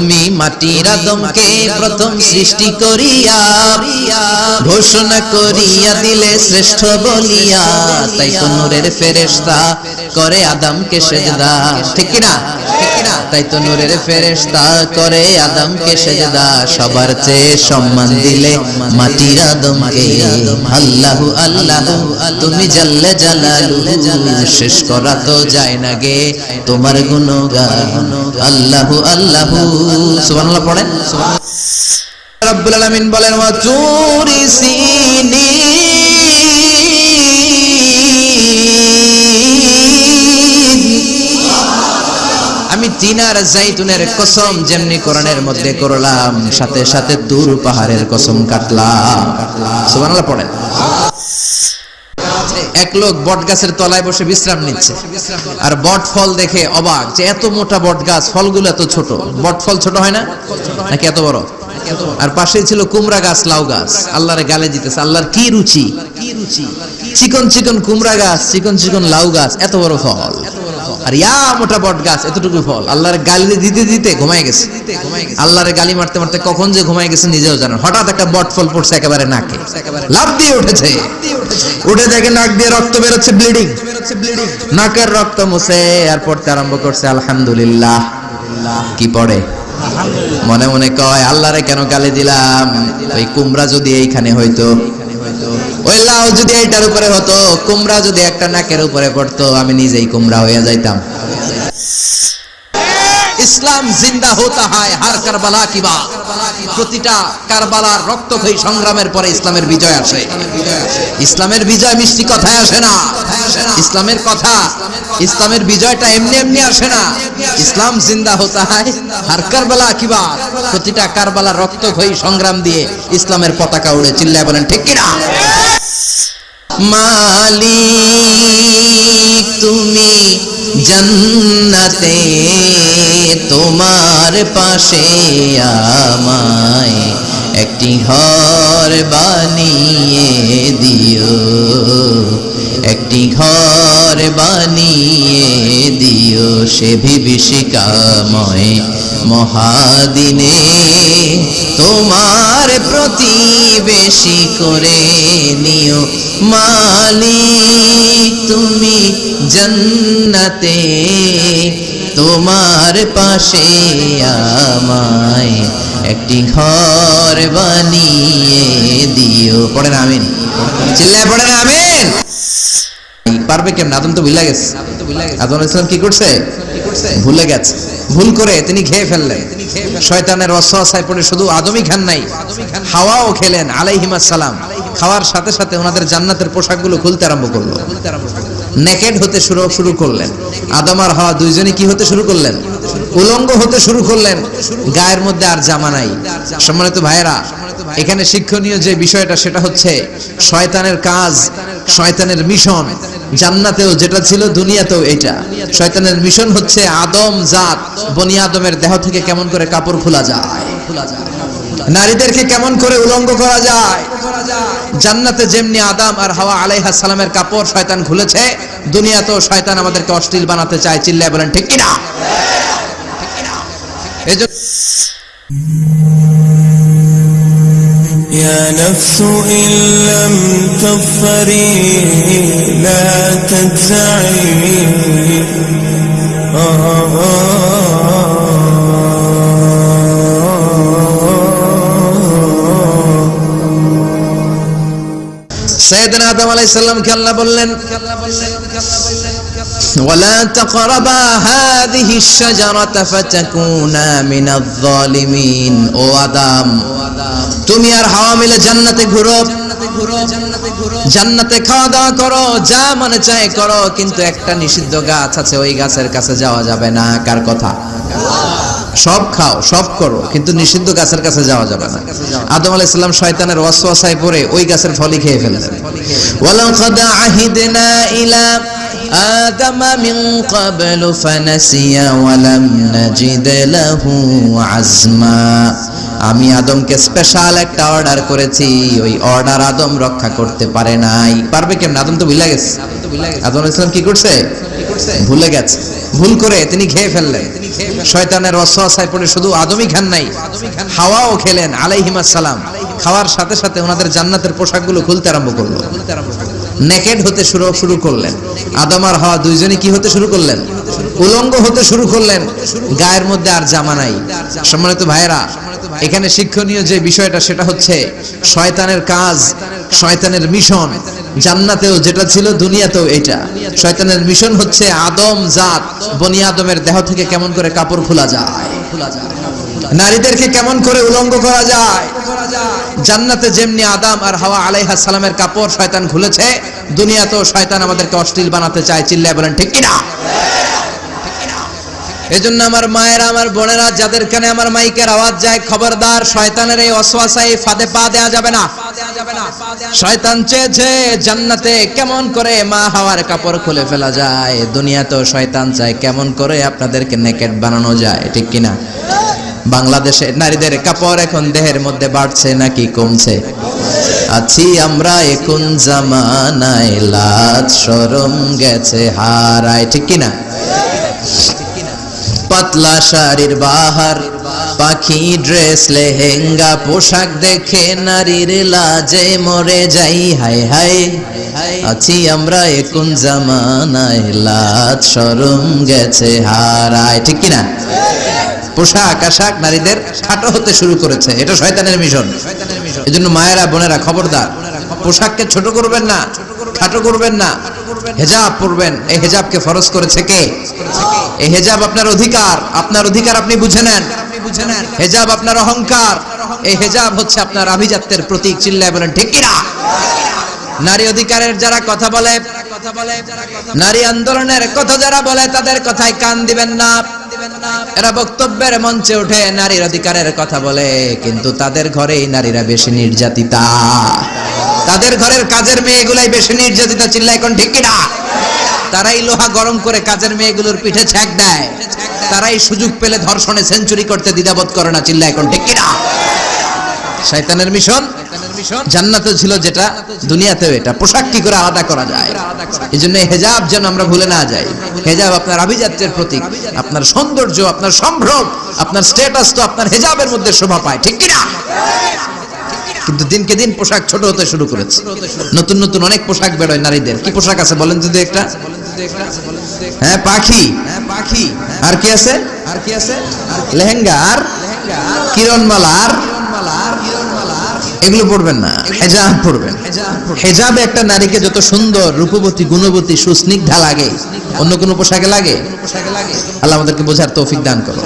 তুমি মাটির আদমকে প্রথম সৃষ্টি করিয়া ঘোষণা করিয়া দিলে শ্রেষ্ঠ বলিয়া তাই তো নূরের ফেরেশতা করে আদমকে সেজদা। ঠিক না? তাই তো নূরের ফেরেশতা করে আদমকে সেজদা। সবার চেয়ে সম্মান দিলে মাটির আদমকে। আল্লাহু আল্লাহু তুমি জাল্লে জালালু শেষ করা তো যায় না গে। তোমার গুণগান আল্লাহু আল্লাহু। সুবহানাল্লাহ পড়েন রব্বুল আলামিন বলেন তিনার জাইতুনের কসম যেমনি কোরআনের মধ্যে করলাম, সাথে সাথে দূর পাহাড়ের কসম কাটলাম। সুবহানাল্লাহ পড়েন এক লোক বট গাছের তলায় বসে বিশ্রাম নিচ্ছে। আর বট ফল দেখে অবাক যে এত মোটা বট গাছ, ফলগুলো এত ছোট। বট ফল ছোট হয় না? নাকি এত বড়? আর পাশে ছিল কুমড়া গাছ, লাউ গাছ। আল্লাহরে গালে দিতেছে, আল্লাহর কি রুচি কি রুচি? চিকন চিকন কুমড়া গাছ, চিকন চিকন লাউ গাছ, এত বড় ফল। আর ইয়া মোটা বট গাছ, এতটুকু ফল। আল্লাহর গালি দিতে দিতে ঘুমায় গেছে। আল্লাহরে গালি মারতে মারতে কখন যে ঘুমায় গেছে নিজেও জানেন হঠাৎ একটা বট ফল পড়ছে একেবারে নাকে। লাভ দিয়ে উঠেছে। উঠে দেখে নাক দিয়ে রক্ত বেরোচ্ছে ব্লিডিং নাকের রক্ত মুছে আর পড়তে আরম্ভ করছে, আলহামদুলিল্লাহ। কি পড়ে? মনে মনে কয়, আল্লাহরে কেন গালি দিলাম? ওই কুমড়া যদি এইখানে হইতো। ওই লাউ যদি এইটার উপরে হতো, কুমড়া যদি একটা নাকের উপরে পড়তো, আমি নিজেই কুমড়া হয়ে যাইতাম। ইসলাম জিন্দা হতা হয় হার কারবালা কি বাত প্রতিটা কারবালার রক্তক্ষয়ী সংগ্রামের পরে ইসলামের বিজয় আসে। ইসলামের বিজয় মিষ্টি কথায় আসে না। ইসলামের কথা, ইসলামের বিজয়টা এমনি এমনি আসে না। ইসলাম জিন্দা হতা হয় হার কারবালা কি বাত প্রতিটা কারবালার রক্তক্ষয়ী সংগ্রাম দিয়ে ইসলামের পতাকা উড়ে চিল্লায় বলেন, ঠিক কিনা? মালিক তুমি জন্নতে তোমার পাশে আমায় একটি ঘর বানিয়ে দিও। একটি ঘর বানিয়ে দিও সে বিভীষিকাময় মহাদিনে। তোমার প্রতিবেশী করে নিও মালিক, তুমি জন্নতে। তোমার পাশে আমায় একটি ঘর বানিয়ে দিও। পড়েন আমিন। চিল্লায় পড়েন আমিন। পারবে কেমন? আদম তো ভুলে গেছে। আদম ইসলাম কি করছে? ভুলে গেছে। ভুল করে তিনি খেয়ে ফেললেন শয়তানের অসহায় পড়ে শুধু আদমই খান নাই, হাওয়াও খেলেন আলাইহিমাস সালাম খাওয়ার সাথে সাথে ওনাদের জান্নাতের পোশাকগুলো খুলতে আরম্ভ করল। নেকেড হতে শুরু শুরু করলেন। আদম আর হাওয়া দুইজনই কি হতে শুরু করলেন? উলঙ্গ হতে শুরু করলেন। গায়ের মধ্যে আর জামা নাই। সম্মানিত ভাইয়েরা, এখানে শিক্ষণীয় যে বিষয়টা, সেটা হচ্ছে শয়তানের কাজ, শয়তানের মিশন। জান্নাতেও যেটা ছিল, দুনিয়াতেও এটা শয়তানের মিশন হচ্ছে আদম জাত, বনি আদমের দেহ থেকে কেমন করে কাপড় খোলা যায়? খোলা যায়। নারীদেরকে কেমন করে উলঙ্গ করা যায় জান্নাতে যেমনি আদাম আর হাওয়া আলাইহা সালামের কাপড় শয়তান খুলেছে দুনিয়াতেও শয়তান আমাদেরকে অশ্লীল বানাতে চায় চিল্লায় বলেন ঠিক কিনা এজন্য يا نفس إن لم تظفري لا تجزعي সৈয়দনা আদম আলাইহিস সালামকে আল্লাহ বললেন, ওয়ালা তাকরাবা হাযিহি শাজারাতা ফাতাকুনা মিনাজ জালিমিন ও আদম, তুমি আর হাওয়া মিলে জান্নাতে ঘুরো, জান্নাতে খাওয়া দাওয়া করো, যা মনে চায় করো, কিন্তু একটা নিষিদ্ধ গাছ আছে, ওই গাছের কাছে যাওয়া যাবে না। কার কথা? সব খাও সব করো কিন্তু নিষিদ্ধ গাছের কাছে যাওয়া যাবে না আদম আলাইহিস সালাম শয়তানের ওয়াসওয়াসায় পড়ে ওই গাছের ফলই খেয়ে ফেললেন ওয়ালাকাদ আহিদনা ইলা آدم من قبل فنسي ولم نجد له عزما আমি আদমকে স্পেশাল একটা অর্ডার করেছি ওই অর্ডার আদম রক্ষা করতে পারে নাই পারবে কেমন আদম তো ভুলে গেছে আদম আলাইহিস সালাম কি করছে ভুলে গেছে ভুল করে তিনি খেয়ে ফেললেন। শয়তানের অসহায় পড়ে শুধু আদমই খান নাই, হাওয়াও খেলেন আলাইহিমাস সালাম খাওয়ার সাথে সাথে ওনাদের জান্নাতের পোশাকগুলো খুলতে আরম্ভ করল। নেকেড হতে শুরু শুরু করলেন। আদম আর হাওয়া দুইজনে কি হতে শুরু করলেন? উলঙ্গ হতে শুরু করলেন। গায়ের মধ্যে আর জামা নাই। সম্মানিত ভাইয়েরা, এখানে শিক্ষণীয় যে বিষয়টা, সেটা হচ্ছে শয়তানের কাজ শয়তানের মিশন। জান্নাতেও যেটা ছিল, দুনিয়াতেও এটা শয়তানের মিশন হচ্ছে আদম জাত, বনি আদমের দেহ থেকে কেমন করে কাপড় খোলা যায়। নারীদেরকে কেমন করে উলঙ্গ করা যায়। জান্নাতে যেমনি আদাম আর হাওয়া আলাইহা সালামের কাপড় শয়তান খুলেছে, দুনিয়াতেও শয়তান আমাদেরকে অশ্লীল বানাতে চায়, চিল্লায় বলেন, ঠিক কিনা? এজন্য আমার মায়েরা, আমার বোনেরা, যাদের কানে আমার মাইকের আওয়াজ যায়, খবরদার, শয়তানের এই অসওয়াসায় ফাঁদে পা দেয়া যাবে না। শয়তান চেয়েছে জান্নাতে কেমন করে মা হাওয়ার কাপড় খুলে ফেলা যায়। দুনিয়াতেও শয়তান চায় কেমন করে আপনাদেরকে নেকেট বানানো যায়, ঠিক কিনা? বাংলাদেশে নারীদের কাপড় এখন দেহের মধ্যে বাড়ছে নাকি কমছে? আছি আমরা এখন জামানায় লাজ সরম গেছে হারায়, ঠিক কিনা? পাতলা শাড়ির বাহার, পাখি ড্রেস, লেহেঙ্গা, পোশাক দেখে নারীর লাজে মরে যাই, হাই হাই। আছি আমরা এখন জামানায়, লাজ সরম গেছে হারায়, ঠিক কিনা? পোশাক, আশাক নারীদের খাটো হতে শুরু করেছে, এটা শয়তানের মিশন। এই জন্য মায়েরা, বোনেরা, খবরদার, পোশাককে ছোট করবেন না, খাটো করবেন না। হেজাব পরবেন এই হেজাবকে ফরজ করেছে কে? এই হেজাব আপনার অধিকার। আপনার অধিকার আপনি বুঝে নেন। হেজাব আপনার অহংকার। এই হেজাব হচ্ছে আপনার আভিজাত্যের প্রতীক। চিল্লায় বলেন ঠিক কিনা নারী অধিকারের যারা কথা বলে, নারী আন্দোলনের কথা যারা বলে, তাদের কথায় কান দিবেন না। এরা বক্তব্যের মঞ্চে উঠে নারীর অধিকারের কথা বলে, কিন্তু তাদের ঘরেই নারীরা বেশি নির্যাতিতা। তাদের ঘরের কাজের মেয়েগুলাই বেশি নির্যাতিতা চিল্লা এখন ঠিক কিনা? তারাই লোহা গরম করে কাজের মেয়েগুলোর পিঠে ছ্যাক দেয়। তারাই সুযোগ পেলে ধর্ষণে সেঞ্চুরি করতে দ্বিধাবোধ করে না চিল্লা এখন ঠিক কিনা? শয়তানের মিশন? জান্নাতে ছিল যেটা, দুনিয়াতেও এটা। পোশাক কি করে আলাদা করা যায়? এই জন্য হেজাব যেন আমরা ভুলে না যাই। হেজাব আপনার আভিজাত্যের প্রতীক, আপনার সৌন্দর্য, আপনার সম্ভ্রম, আপনার স্ট্যাটাস তো আপনার হেজাবের মধ্যে শোভা পায়, ঠিক কিনা? কিন্তু দিনকে দিন পোশাক ছোট হতে শুরু করেছে। নতুন নতুন অনেক পোশাক বেরোয় নারীদের। কি পোশাক আছে বলেন যদি একটা? হ্যাঁ পাখি। পাখি আর কি আছে? আর কি আছে? লেহেঙ্গা। আর? কিরণমালা। আর? এগুলো পড়বেন না। হেজাব পড়বেন। হেজাবে একটা নারীকে যত সুন্দর রূপবতী, গুণবতী, সুস্নিগ্ধা লাগে, অন্য কোনো পোশাকে লাগে, আল্লাহ আমাদেরকে বোঝার তৌফিক দান করো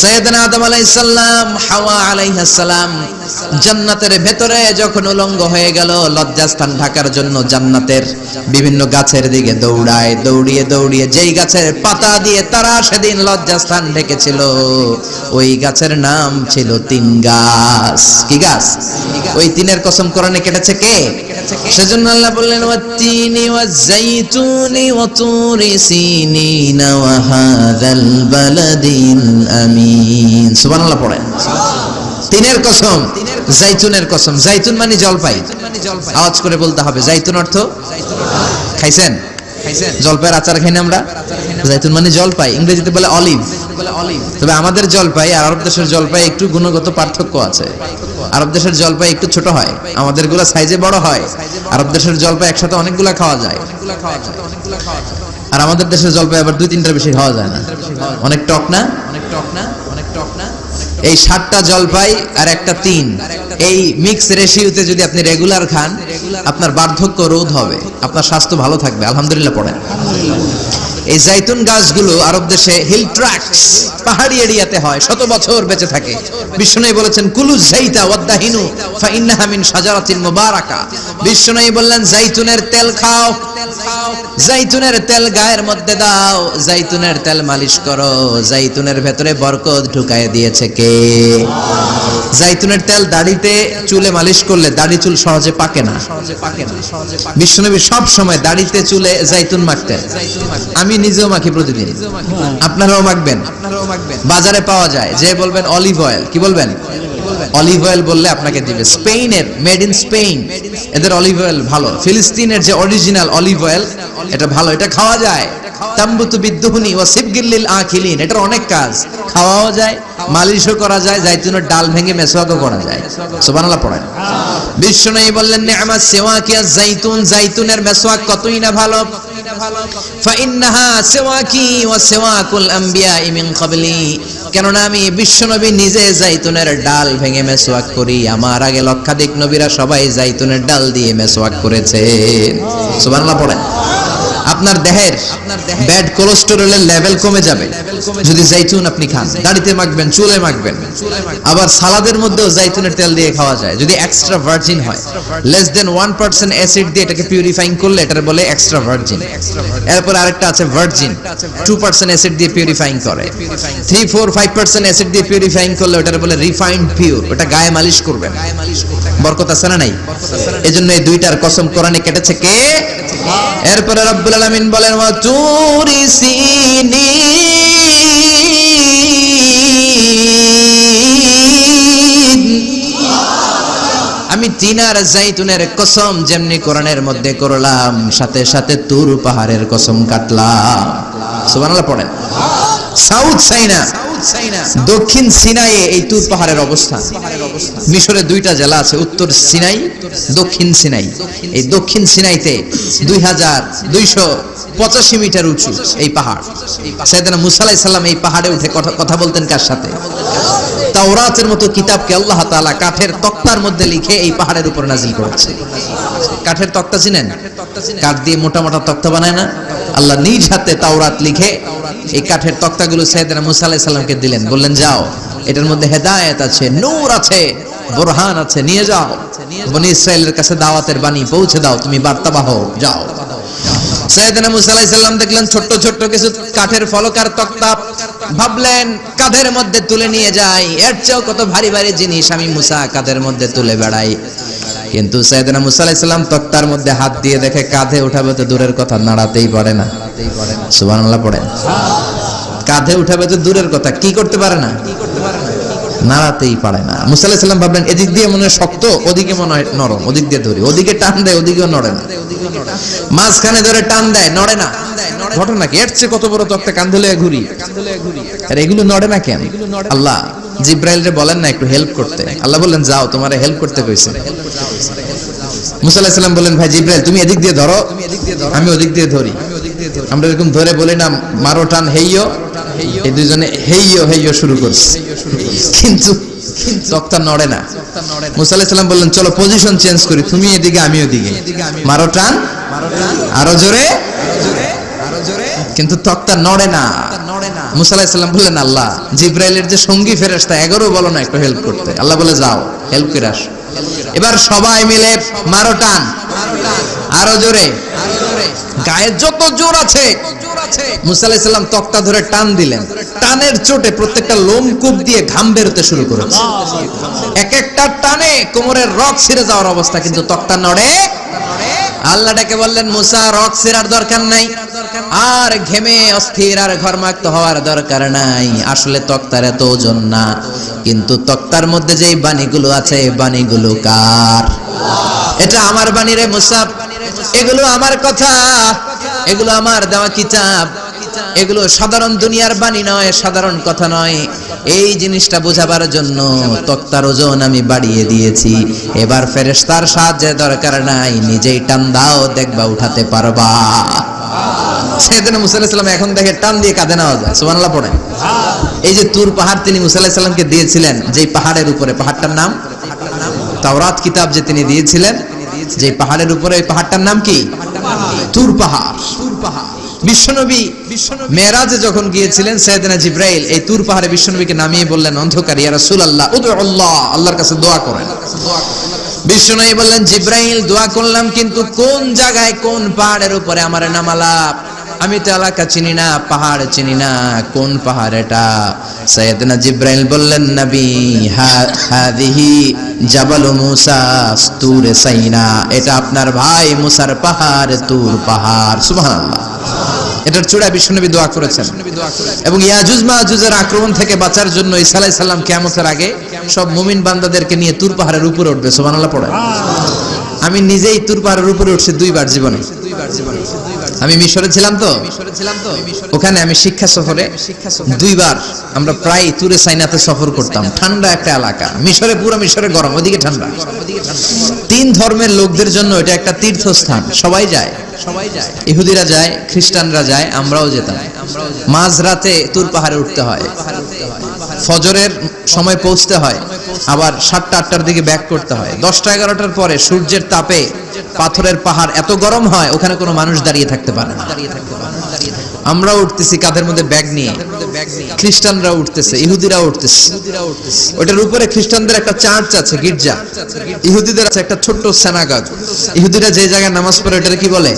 সৈয়দনা আদম আলাইহিস সালাম, হাওয়া আলাইহিস সালাম, জান্নাতের ভেতরে যখন উলঙ্গ হয়ে গেল, লজ্জাস্থান ঢাকার জন্য জান্নাতের বিভিন্ন গাছের দিকে দৌড়ায়, দৌড়িয়ে দৌড়িয়ে যেই গাছের পাতা দিয়ে তারা সেদিন লজ্জাস্থান ঢেকেছিল। ওই গাছের নাম ছিল তিন গাছ। কি গাছ? ওই তিনের কসম কোরআনে কেটেছে কে? সেজন্য আল্লাহ বললেন ওয়াত্তিনি ওয়াজাইতুনি ওয়াতুরি সিনিনা ওয়া হাযাল বালাদিন আমিন। সুবহানাল্লাহ পড়েন। তিনের কসম জাইতুনের কসম। জাইতুন মানে জলপাই। আওয়াজ করে বলতে হবে। জাইতুন অর্থ। খাইছেন? জলপাইয়ের আচার খাই না আমরা? জাইতুন মানে জলপাই, ইংরেজিতে বলে অলিভ। তবে আমাদের জলপাই আর আরব দেশের জলপাই একটু গুণগত পার্থক্য আছে। আরব দেশের জলপাই একটু ছোট হয় আমাদেরগুলা সাইজে বড় হয়। আরব দেশের জলপাই একসাথে অনেকগুলা খাওয়া যায়। আর আমাদের দেশের জলপাই আবার দুই তিনটার বেশি খাওয়া যায় না অনেক টক না অনেক টক না। অনেক টক না? এই সাতটা জলপাই আর একটা তিন। এই মিক্স রেশিওতে যদি আপনি রেগুলার খান, আপনার বার্ধক্য রোধ হবে, আপনার স্বাস্থ্য ভালো থাকবে। আলহামদুলিল্লাহ পড়েন। এই জাইতুন গাছগুলো আরব দেশে হিল ট্র্যাক্টস পাহাড়ি এরিয়াতে হয়, শত বছর বেঁচে থাকে। বিষ্ণু বলেছেন, কুলু জাইতা ওয়াদ্দাহিনু ফা ইন্নাহা মিন শাজারাতিন মুবারাকা। বিষ্ণু বললেন, জাইতুনের তেল খাও, জাইতুনের তেল গায়ের মধ্যে দাও, জাইতুনের তেল মালিশ করো, জাইতুনের ভেতরে বরকত ঢুকায় দিয়েছে কে? জাইতুনের তেল দাড়িতে চুলে মালিশ করলে দাড়ি চুল সহজে পাকে না। বিশ্বনবী সব সময় দাড়িতে চুলে জাইতুন মাখতেন। আমি নিজেও মাখি প্রতিদিন। আপনারাও মাখবেন। বাজারে পাওয়া যায়। যে বলবেন অলিভ অয়েল, কি বলবেন? অলিভ অয়েল বললে আপনাকে দিবে। স্পেনের মেড ইন স্পেন এদের অলিভ অয়েল ভালো। ফিলিস্তিনের যে অরিজিনাল অলিভ অয়েল, এটা ভালো। এটা খাওয়া যায়। তাম্বুতু বিদ্যুহনি বললেন কতই না ভালো। কেননা আমি বিশ্বনবী নিজে ডাল ভেঙে করি। আমার আগে লক্ষাধিক নবীরা সবাই জাইতুনের ডাল দিয়ে মেসওয়াক করেছে আপনার দেহের ব্যাড কোলেস্টেরলের লেভেল কমে যাবে। যদি জাইতুন আপনি খান, দাড়িতে মাখবেন, চুলে মাখবেন, আবার সালাদের মধ্যেও জাইতুনের তেল দিয়ে খাওয়া যায়। যদি এক্সট্রা ভার্জিন হয় less than one percent acid দিয়ে এটাকে পিউরিফাইং করলে এটার বলে এক্সট্রা ভার্জিন এরপর আরেকটা আছে ভার্জিন টু পার্সেন্ট অ্যাসিড দিয়ে পিউরিফাইং করে। Three four five percent acid দিয়ে পিউরিফাইং করলে ওটার বলে রিফাইন্ড পিওর ওটা গায়ে মালিশ করবেন বরকত আছে না নাই? এজন্য এই দুইটার কসম কোরআনে কেটেছে কে? এরপরে রব্বুল আলামিন বলেন, ওয়া তুরি সিনিন আমি তিনার জাইতুনের কসম যেমনি কোরআনের মধ্যে করলাম, সাথে সাথে তুর পাহাড়ের কসম কাটলাম। সুবহানাল্লাহ পড়েন। সাউথ চাইনা দক্ষিণ সিনাইয়ে এই তুর পাহাড়ের অবস্থান। মিশরে দুইটা জেলা আছে, উত্তর সিনাই, দক্ষিণ সিনাই। এই দক্ষিণ সিনাইতে দুই হাজার দুইশো পঁচাশি মিটার উঁচু এই পাহাড়। সাইদানা মুসালাই সাল্লাম এই পাহাড়ে উঠে কথা বলতেন কার সাথে? তাওরাতের মতো কিতাবকে আল্লাহ তাআলা কাঠের তক্তার মধ্যে লিখে এই পাহাড়ের উপর নাজিল করেছে। কাঠের তক্তা চিনেন? কাঠ দিয়ে মোটা মোটা তক্তা বানায় না? আল্লাহ নিজ হাতে তাওরাত লিখে এই কাঠের তক্তাগুলো সাইয়েদনা মুসা আলাইহিস সালামকে দিলেন। বললেন, যাও, এটার মধ্যে হেদায়েত আছে, নূর আছে, বোরহান আছে, নিয়ে যাও। বনি ইসরায়েলের কাছে দাওয়াতের বাণী পৌঁছে দাও, তুমি বার্তাবাহ যাও। দেখলেন কিছু কাঠের ফলকার তক্তা ভাবলেন কাঁধের মধ্যে তুলে নিয়ে যাই? এর চেয়েও কত ভারী ভারী জিনিস আমি মুসা কাঁধের মধ্যে তুলে বেড়াই? কিন্তু সৈয়দনা মুসা তক্তার মধ্যে হাত দিয়ে দেখে কাঁধে উঠাবে তো দূরের কথা, নাড়াতেই পারে না। সুবহানাল্লাহ পড়েন। কাঁধে উঠাবে তো দূরের কথা, কি করতে পারে না? নাড়াতেই পারে না। মুসা আলাইহিস সালাম ভাবলেন, এদিক দিয়ে মনে শক্ত, ওদিকে মনে হয় নরম, ওদিক দিয়ে ধরি ওদিকে টান দেয়, ওদিকেও নড়ে না। মাঝখানে ধরে টান দেয়, নড়ে না। ঘটনা কি? কত বড় তক্তা কান্ধে লয়ে ঘুরি আর এগুলো নড়ে না কেন? আল্লাহ জিব্রাইল রে বলেন না একটু হেল্প করতে। আল্লাহ বললেন, যাও, তোমারে হেল্প করতে কইছে। মুসা আলাইহিস সালাম বললেন, ভাই জিব্রাইল, তুমি এদিক দিয়ে ধরো, আমি ওদিক দিয়ে ধরি। আমরা এরকম ধরে বলি না, মারো, টান, হেইয়ো। এই দুইজনে হেইয়ো হেইয়ো শুরু করছে। কিন্তু আল্লাহ, জিব্রাইলের যে সঙ্গী এগারো বলো না, একটু হেল্প করতে। আল্লাহ বলে, যাও হেল্প করে আসো। এবার সবাই মিলে মারো, টান। আরও জোরে। গায়ে যত জোর আছে, মুসা আলাইহিস সালাম তক্তা ধরে টান দিলেন। টানের চোটে প্রত্যেকটা লোমকূপ দিয়ে ঘাম বেরোতে শুরু করেছে। এক একটা টানে কোমরের রক ছিঁড়ে যাওয়ার অবস্থা, কিন্তু তক্তা নড়ে। আল্লাহ ডেকে বললেন, মুসা রক দরকার নাই। আর ঘেমে অস্থির আর ঘরমাক্ত হওয়ার দরকার নাই। আসলে তক্তার এত ওজন না, কিন্তু তক্তার মধ্যে যেই বাণীগুলো আছে বাণীগুলো কার? এটা আমার বাণী রে মুসা। এগুলো আমার কথা। এগুলো আমার দেওয়া কিতাব। এগুলো সাধারণ দুনিয়ার বাণী নয়, সাধারণ কথা নয়। এই জিনিসটা বোঝাবার জন্য তক্তার ওজন আমি বাড়িয়ে দিয়েছি। এবার ফেরেশতার সাহায্যের দরকার নাই, নিজেই টান দাও, দেখবা উঠাতে পারবা। সেদিন মুসা এখন দেখে টান দিয়ে কাঁধে নেওয়া যায় সুবহানাল্লাহ পড়েন এই যে তুর পাহাড় তিনি মুসা আলাইহিস সালামকে দিয়েছিলেন, যেই পাহাড়ের উপরে, পাহাড়টার নাম? তাওরাত কিতাব যে তিনি দিয়েছিলেন যে পাহাড়ের উপরে ওই পাহাড়টার নাম কি? তুর পাহাড়। বিশ্বনবী মেয়েরাজে যখন গিয়েছিলেন, সৈয়দনা জিব্রাইল এই তুর পাহাড়ে বিশ্বনবীকে নামিয়ে বললেন, অন্ধকার ইয়া রাসূলুল্লাহ উদু আল্লাহ, আল্লাহর কাছে দোয়া করেন। বিশ্বনবী বললেন, জিব্রাইল, দোয়া করলাম, কিন্তু কোন জায়গায়, কোন পাহাড়ের উপরে আমার নামালা? আমি তো এলাকা চিনি না, পাহাড় চিনি না, কোন পাহাড় এটা? সৈয়দনা বললেন, নবী হাদিহি জাবাল মুসা তুরে সাইনা। এটা আপনার ভাই মুসার পাহাড়, তুর পাহাড়। সুবহানাল্লাহ। এটার চূড়ায় বিশ্বনবী দোয়া করেছেন। এবং ইয়াজুজ মাহুজের আক্রমণ থেকে বাঁচার জন্য ঈসা আলাইহিস সালাম কিয়ামতের আগে সব মুমিন বান্দাদেরকে নিয়ে তুর পাহাড়ের উপরে উঠবে, সুবহানাল্লাহ পড়ে আমি নিজেই তুর পাহাড়ের উপরে উঠছি দুইবার জীবনে। আমি মিশরে ছিলাম তো। ওখানে আমি শিক্ষা সফরে দুইবার আমরা প্রায় তুরে সাইনাতে সফর করতাম। ঠান্ডা একটা এলাকা। মিশরে, পুরো মিশরে গরম, ওদিকে ঠান্ডা। তিন ধর্মের লোকদের জন্য এটা একটা তীর্থস্থান। সবাই যায়। সবাই ইহুদিরা যায়, খ্রিস্টানরা যায়, আমরাও যেতাম। মাঝরাতে তুর পাহাড়ে উঠতে হয়। ফজরের সময় পৌঁছতে হয়। আবার সাতটা, আটটার দিকে ব্যাক করতে হয়। দশটা, এগারোটার পরে সূর্যের তাপে পাথরের পাহাড় এত গরম হয়, ওখানে কোনো মানুষ দাঁড়িয়ে থাকতে পারে না। আমরা উঠতেছি কাঁধের মধ্যে ব্যাগ নিয়ে? খ্রিস্টানরা উঠতেছে ইহুদিরা উঠতেছে। ওটার উপরে খ্রিস্টানদের একটা চার্চ আছে গির্জা। ইহুদিদের আছে একটা ছোট্ট সেনাগগ ইহুদিরা যে জায়গায় নামাজ পড়ে ওটার কি বলে?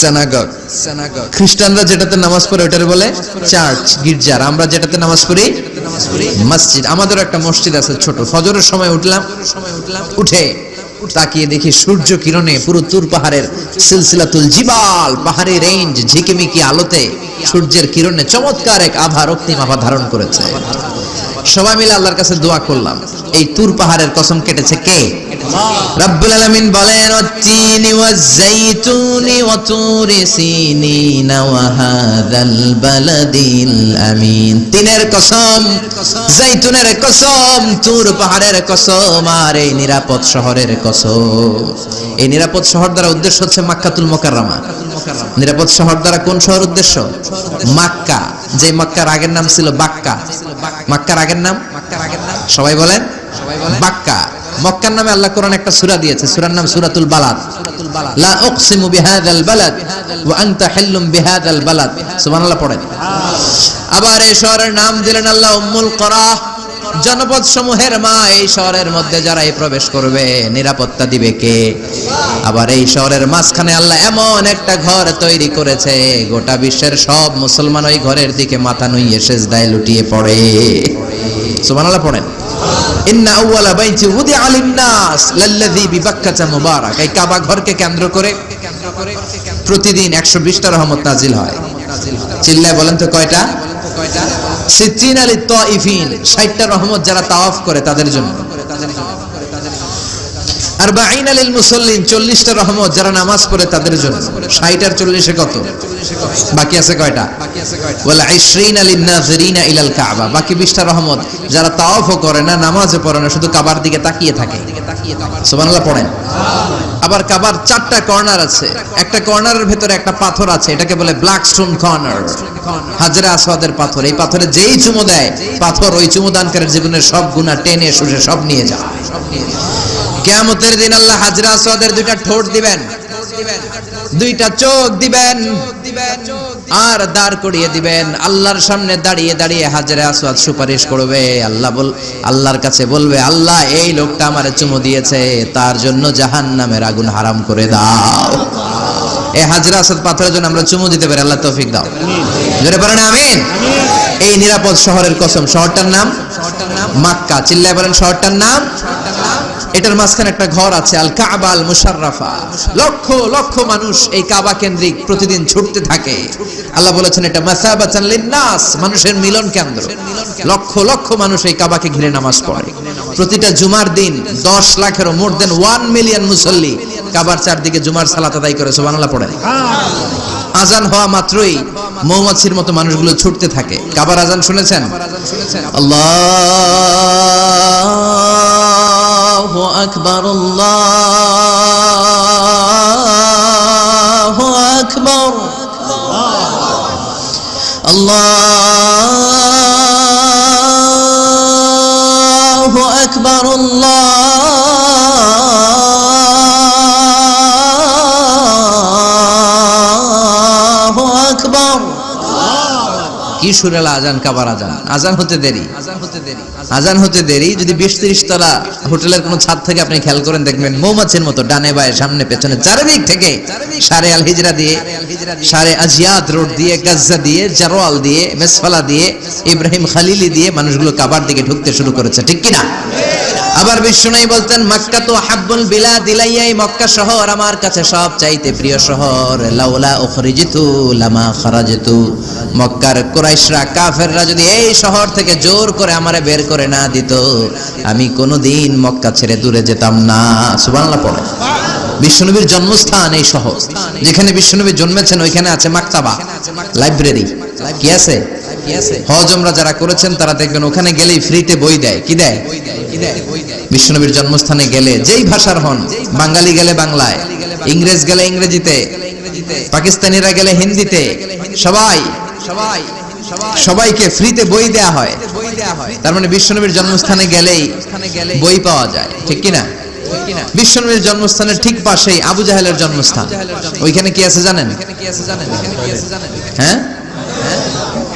সেনাগগ খ্রিস্টানরা যেটাতে নামাজ পড়ে ওটার বলে চার্চ গির্জার আমরা যেটাতে নামাজ পড়ি মসজিদ। আমাদের একটা মসজিদ আছে ছোট। ফজরের সময় উঠলাম। উঠে তাকিয়ে দেখি সূর্য কিরণে পুরো তুর পাহাড়ের সিলসিলাতুল জিবাল, পাহাড়ি রেঞ্জ ঝিকিমিকি আলোতে সূর্যের কিরণে চমৎকার এক আভা রক্তিম আভা ধারণ করেছে। সবাই মিলে আল্লাহর কাছে দোয়া করলাম। এই তুর পাহাড়ের কসম কেটেছে কে? রব্বুল আলামিন বলেন ওয়াতিনি ওয়াজাইতুনি ওয়া তুরি সিনিনা ওয়া বালাদিল আমিন। তিনের কসম জাইতুনের কসম, তুর পাহাড়ের কসম আর এই নিরাপদ শহরের কসম। এই নিরাপদ শহর দ্বারা উদ্দেশ্য হচ্ছে মাক্কাতুল মুকাররমা। নিরাপদ শহর দ্বারা কোন শহর উদ্দেশ্য? মাক্কা। যে মক্কার আগের নাম ছিল বাক্কা। মাক্কার আগের নাম? সবাই বলেন? বাক্কা। মক্কার নামে আল্লাহ কোরআন একটা সূরা দিয়েছে। সূরার নাম সূরাতুল বালাদ। লা উকসিমু বিহাদাল বালাদ ওয়া আনতা হিল্লুম বিহাদাল বালাদ। সুবহানাল্লাহ, পড়েন। আবার এই শহরের নাম দিলেন আল্লাহ উম্মুল করা। জনপদ সমূহের মা এই শহরের মধ্যে যারা এই প্রবেশ করবে, নিরাপত্তা দিবে কে? আবার এই শহরের মাঝখানে আল্লাহ এমন একটা ঘর তৈরি করেছে, গোটা বিশ্বের সব মুসলমান ওই ঘরের দিকে মাথা নুইয়ে সেজদায় লুটিয়ে পড়ে। কেন্দ্র করে প্রতিদিন 120টা রহমত নাজিল হয়। চিল্লায় বলেন তো কয়টা? সিদ্দিন আলী তাইফিন 60টা রহমত যারা তাওয়াফ করে তাদের জন্য। আর বাইন আলিল মুসল্লিন, চল্লিশটা রহমত যারা নামাজ পড়ে তাদের জন্য। ষাট আর চল্লিশে কত? বাকি আছে কয়টা? বলে আইশ্রিন আলিন নাজরিনা ইলাল কাবা। বাকি বিশটা রহমত যারা তাওয়াফও করে না, নামাজও পড়ে না, শুধু কাবার দিকে তাকিয়ে থাকে। সুবহানাল্লাহ, পড়েন। আবার কাবার চারটা কর্নার আছে। একটা কর্নারের ভেতরে একটা পাথর আছে, এটাকে বলে ব্ল্যাক স্টোন কর্নার। হাজরা আসওয়াদের পাথর। এই পাথরে যেই চুমো দেয়, পাথর ওই চুমো দানকারের জীবনের সব গুণা টেনে, শুষে সব নিয়ে যায়। কেয়ামতের দিন আল্লাহ হাজরা আসওয়াদের দুইটা ঠোঁট দিবেন দুইটা চোখ দিবেন আর দাঁড় করিয়ে দিবেন। আল্লাহর সামনে দাঁড়িয়ে দাঁড়িয়ে হাজরা আসওয়াদ সুপারিশ করবে। আল্লাহ বল আল্লাহর কাছে বলবে আল্লাহ এই লোকটা আমারে চুমু দিয়েছে তার জন্য জাহান্নামের আগুন হারাম করে দাও। এই হাজরা আসাদ পাথরের জন্য আমরা চুমু দিতে পারি আল্লাহ তৌফিক দাও। জোরে পারেন আমিন। এই নিরাপদ শহরের কসম শহরটার নাম মাক্কা। চিল্লায় বলেন শহরটার নাম এটার মাঝখানে একটা ঘর আছে, আল কাবা আল মুশাররাফা। লক্ষ লক্ষ মানুষ এই কাবা কেন্দ্রিক প্রতিদিন ছুটতে থাকে। আল্লাহ বলেছেন, এটা মাসাবাতান লিন্নাস, মানুষের মিলন কেন্দ্র। লক্ষ লক্ষ মানুষ এই কাবাকে ঘিরে নামাজ পড়ে। প্রতিটা জুমার দিন 10 লাখেরও মোর দেন 1 মিলিয়ন মুসল্লি কাবার চারদিকে জুমার সালাত আদায় করে, সুবহানাল্লাহ পড়েন আজান হওয়া মাত্রই মৌমাছির মতো মানুষগুলো ছুটতে থাকে। কাবার আজান শুনেছেন? আল্লাহ আকবর আকবার। আল্লাহু কি সুরেলা আজান কাবার আজান আজান হতে দেরি। আজান হতে দেরি, যদি বিশ তলা হোটেলের ছাদ থেকে আপনি খেয়াল করেন, দেখবেন মৌমাছির মতো ডানে বায়ে, সামনে পেছনে, চারিদিক থেকে সারে আল হিজরা দিয়ে, সারে আজিয়াত রোড দিয়ে, গাজ্জা দিয়ে, জারোয়াল দিয়ে, মেসফালা দিয়ে, ইব্রাহিম খালিলি দিয়ে মানুষগুলো কাবার দিকে ঢুকতে শুরু করেছে। ঠিক কিনা? আবার বিষ্ণু বলতেন, মক্কা তো হাব্বুল বিলা দিলাইয়াই মক্কা শহর আমার কাছে সব চাইতে প্রিয় শহর। লাউলা উখরিজিতু লামা খারাজিতু। মক্কার কুরাইশরা, কাফেররা যদি এই শহর থেকে জোর করে আমারে বের করে না দিত, আমি কোনোদিন মক্কা ছেড়ে দূরে যেতাম না। সুবহানাল্লাহ পড়ে। বিশ্বনবীর জন্মস্থান এই শহর। যেখানে বিশ্বনবী জন্মেছেন, ওইখানে আছে মাকতাবা, লাইব্রেরি। কি আছে? হজ আমরা যারা করেছেন, তারা দেখবেন ওখানে গেলেই ফ্রিতে বই দেয়। কি দেয়? বিশ্বনবীর জন্মস্থানে গেলে, যেই ভাষার হন, বাঙালি গেলে বাংলায়, ইংরেজ গেলে ইংরেজিতে, পাকিস্তানিরা গেলে হিন্দিতে সবাই সবাই, সবাইকে ফ্রিতে বই দেয়া হয়। তার মানে বিশ্বনবীর জন্মস্থানে গেলেই বই পাওয়া যায়। ঠিক কিনা? বিশ্বনবীর জন্মস্থানের ঠিক পাশেই আবু জাহেলের জন্মস্থান। ওইখানে কি আছে জানেন? হ্যাঁ?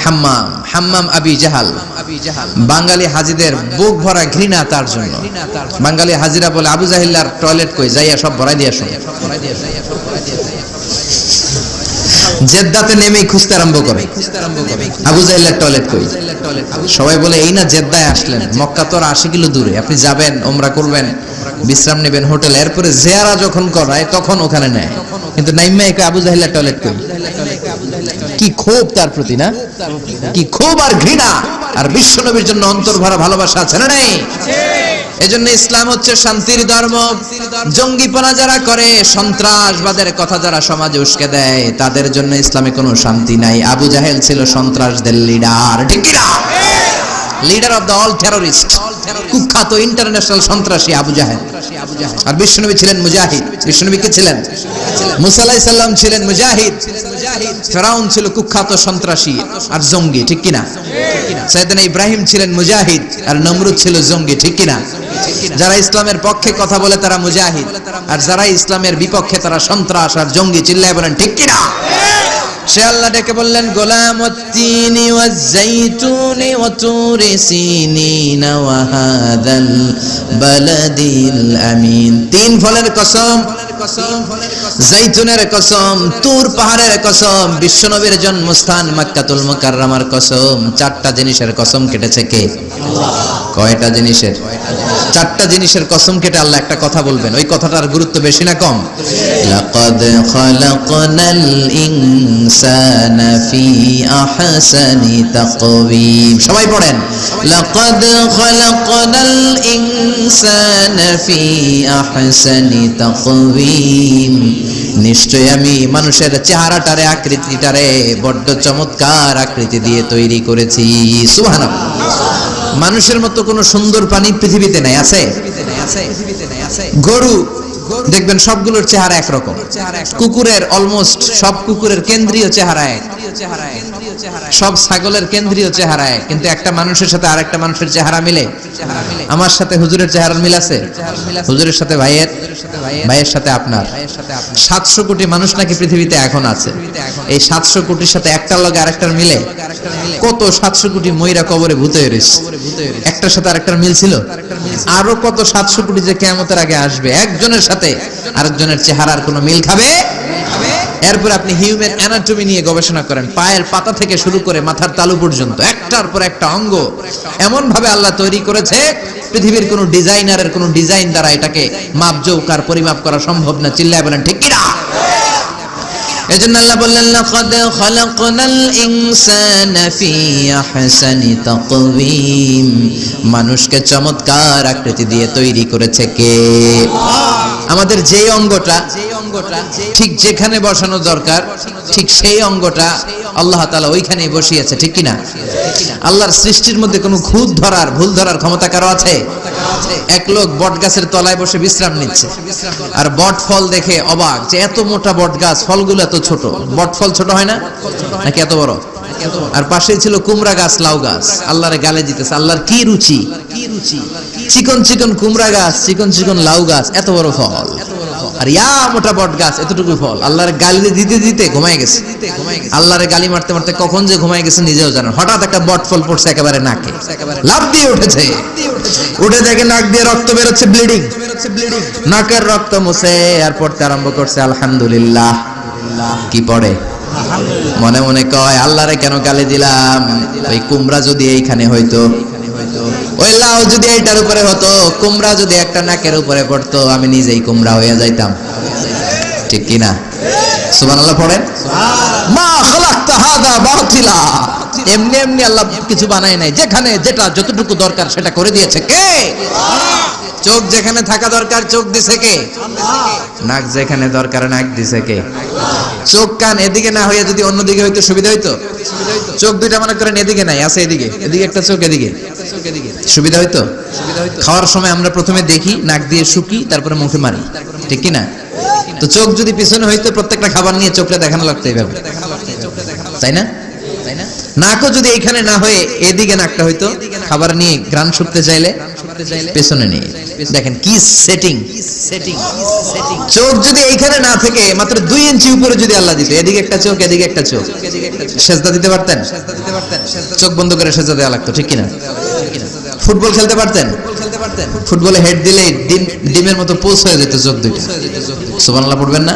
হাম্মাম হাম্মাম আবি জাহাল। বাঙালি হাজিদের বুক ভরা ঘৃণা তার জন্য। বাঙালি হাজিরা বলে, আবু জাহিল্লার টয়লেট কই? যাইয়া সব ভরাই দিয়া শুনে। জেদ্দাতে নেমেই খুঁজতে আরম্ভ করে। আবু জাহিল্লার টয়লেট কই? সবাই বলে, এই না জেদ্দায় আসলেন। মক্কা তো আর আশি কিলো দূরে। আপনি যাবেন ওমরা করবেন। বিশ্রাম নেবেন হোটেল। এরপরে জেয়ারা যখন করায় তখন ওখানে নেয়। কিন্তু নাইম্মা একে আবু জাহিল্লার টয়লেট কই? কি ক্ষোভ তার প্রতি না? কি ক্ষোভ আর ঘৃণা! আর বিশ্বনবীর জন্য অন্তর ভরা ভালোবাসা আছে না নেই? এজন্য ইসলাম হচ্ছে শান্তির ধর্ম। জঙ্গিপনা যারা করে সন্ত্রাসবাদের কথা যারা সমাজে উস্কে দেয় তাদের জন্য ইসলামে কোনো শান্তি নাই। আবু জাহেল ছিল সন্ত্রাসদের লিডার ঠিক leader of the all terrorist কুখ্যাত ইন্টারন্যাশনাল সন্ত্রাসী আবু জাহেল। আর বিশ্বনবী ছিলেন মুজাহিদ। বিশ্বনবী কে ছিলেন? মুসা আলাইহিস সালাম ছিলেন মুজাহিদ। ফেরাউন ছিল কুখ্যাত সন্ত্রাসী আর জঙ্গি, ঠিক কিনা? সাইয়েদনা ইব্রাহিম ছিলেন মুজাহিদ আর নমরুদ ছিল জঙ্গি, ঠিক কিনা? যারা ইসলামের পক্ষে কথা বলে তারা মুজাহিদ। আর যারা ইসলামের বিপক্ষে তারা সন্ত্রাস আর জঙ্গি, চিল্লায় বলেন, ঠিক কিনা? সে আল্লাহ ডেকে বললেন গোলাম তিনি আমিন। তিন ফলের কসম জাইতুনের কসম, তুর পাহাড়ের কসম, বিশ্বনবীর জন্মস্থান কসম। চারটা জিনিসের কসম কেটেছে কে? কয়টা জিনিসের? চারটা জিনিসের কসম কেটে আল্লাহ একটা কথা বলবেন। ওই কথাটার গুরুত্ব বেশি না কম? ফি আহসানি তাকওয়িম সবাই পড়েন। লাকাদ খালাকনাল ইনসানা ফি আহসানি তাকওয়িম নিশ্চয় আমি মানুষের চেহারাটারে, আকৃতিটারে, বড্ড চমৎকার আকৃতি দিয়ে তৈরি করেছি। সুবহানাল্লাহ। মানুষের মতো কোন সুন্দর প্রাণী পৃথিবীতে নাই, আছে? গরু দেখবেন সবগুলোর চেহারা একরকম। কুকুরের অলমোস্ট সব কুকুরের কেন্দ্রীয় চেহারা এক। সব ছাগলের কেন্দ্রীয় চেহারা এক। কিন্তু একটা মানুষের সাথে আরেকটা মানুষের চেহারা মিলে। আমার সাথে হুজুরের চেহারার মিল আছে? হুজুরের সাথে ভাইয়ের? ভাইয়ের সাথে আপনার? সাতশো কোটি মানুষ নাকি পৃথিবীতে এখন আছে? এই সাতশো কোটির সাথে একটার লগে আরেকটার মিলে? কত সাতশো কোটি ময়রা কবরে ভূতে একটার সাথে আরেকটার মিল ছিল? আরও কত সাতশো কোটি যে কেমতের আগে আসবে? একজনের সাথে আরেকজনের চেহারার কোনো মিল খাবে? এরপর আপনি হিউম্যান অ্যানাটমি নিয়ে গবেষণা করেন। পায়ের পাতা থেকে শুরু করে মাথার তালু পর্যন্ত, একটার পর একটা অঙ্গ। এমন ভাবে আল্লাহ তৈরি করেছে, পৃথিবীর কোনো ডিজাইনারের কোনো ডিজাইন দ্বারা এটাকে মাপজৌকার, পরিমাপ করা সম্ভব না। চিল্লায় বলেন, ঠিক কিনা এজন্য আল্লাহ বললেন লাকাদ খালাকনাল ইনসানা ফি আহসানি তাকওয়িম। মানুষকে চমৎকার আকৃতি দিয়ে তৈরি করেছে কে? আমাদের যে অঙ্গটা ঠিক যেখানে বসানো দরকার ঠিক সেই অঙ্গটা আল্লাহ তাআলা ওইখানেই বসিয়েছে ঠিক কিনা? আল্লাহর সৃষ্টির মধ্যে কোনো খুদ ধরার ভুল ধরার ক্ষমতা কারও আছে? এক লোক বট গাছের তলায় বসে বিশ্রাম নিচ্ছে আর বট ফল দেখে অবাক যে এত মোটা বট গাছ ফলগুলো এত ছোট। বট ফল ছোট হয় না? নাকি এত বড়? আর পাশে ছিল কুমড়া গাছ লাউ গাছ। আল্লাহরে গালে দিতেছে আল্লাহর কি রুচি? চিকন চিকন কুমড়া গাছ চিকন চিকন লাউ গাছ এত বড় ফল। আর ইয়া মোটা বট গাছ এতটুকু ফল। আল্লাহর গালি দিতে দিতে ঘুমায় গেছে। আল্লাহরে গালি মারতে মারতে কখন যে ঘুমায় গেছে নিজেও জানেন হঠাৎ একটা বট ফল পড়ছে একেবারে নাকে। লাভ দিয়ে উঠেছে। উঠে দেখে নাক দিয়ে রক্ত বেরোচ্ছে ব্লিডিং নাকের রক্ত মুছে আর পড়তে আরম্ভ করছে, আলহামদুলিল্লাহ। কি পড়ে? মনে মনে কয়, আল্লাহরে কেন গালি দিলাম? ওই কুমড়া যদি এইখানে হইতো ওই লাউ যদি এটার উপরে হতো, কুমড়া যদি একটা নাকের উপরে পড়তো, আমি নিজেই কুমড়া হয়ে যাইতাম। ঠিক কিনা? পড়েন? খালাকতা হাদা বাতিলা। এমনি এমনি আল্লাহ কিছু বানায় নাই। যেখানে যেটা যতটুকু দরকার সেটা করে দিয়েছে। কে? চোখ যেখানে থাকা দরকার, চোখ দিছে কে? নাক যেখানে দরকার, নাক দিছে কে? চোখ কান এদিকে না হয়ে যদি অন্যদিকে হইতো, সুবিধা হইতো? চোখ দুইটা মনে করেন এদিকে নাই, আছে এদিকে। এদিকে একটা চোখ, এদিকে। সুবিধা হইতো? খাওয়ার সময় আমরা প্রথমে দেখি, নাক দিয়ে শুকি, তারপরে মুখে মারি। ঠিক কি না তো চোখ যদি পিছনে হইতো, প্রত্যেকটা খাবার নিয়ে চোখটা দেখানো লাগতো এইভাবে। তাই না? নাকও যদি এখানে না হয়ে এদিকে নাকটা হইতো খাবার নিয়ে গ্রান শুকতে চাইলে পেছনে নিয়ে দেখেন কি সেটিং সেটিং চোখ যদি এইখানে না থেকে মাত্র দুই ইঞ্চি উপরে যদি আল্লাহ দিত এদিকে একটা চোখ এদিকে একটা চোখ। সেজদা দিতে পারতেন? চোখ বন্ধ করে সেজদা দেওয়া লাগতো ঠিক কিনা? ফুটবল খেলতে পারতেন? ফুটবলে হেড দিলে ডিম ডিমের মতো পোস হয়ে যেত চোখ দুইটা। সুবহানাল্লাহ পড়বেন না?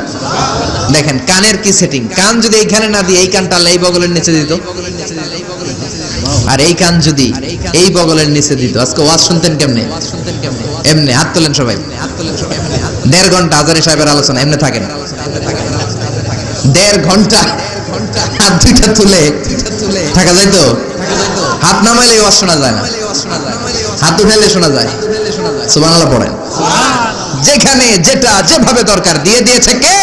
দেখেন কানের কি সেটিং কান যদি এইখানে না দিয়ে এই কানটা আল্লাহ এই বগলের নিচে দিত। আর এই কান যদি এই বগলের নিচে দিত। আজকে ওয়াজ শুনতেন কেমনে? এমনি হাত তোলেন সবাই। দেড় ঘণ্টা আজারি সাহেবের আলোচনা এমনি থাকেন। দেড় ঘণ্টা হাত দুইটা তুলে। থাকা যায় তো? হাত নামাইলে ওয়াজ শোনা যায় না। হাত উঠাইলে শোনা যায়। সুবহানাল্লাহ পড়েন। যেখানে যেটা যেভাবে দরকার দিয়ে দিয়েছে কে?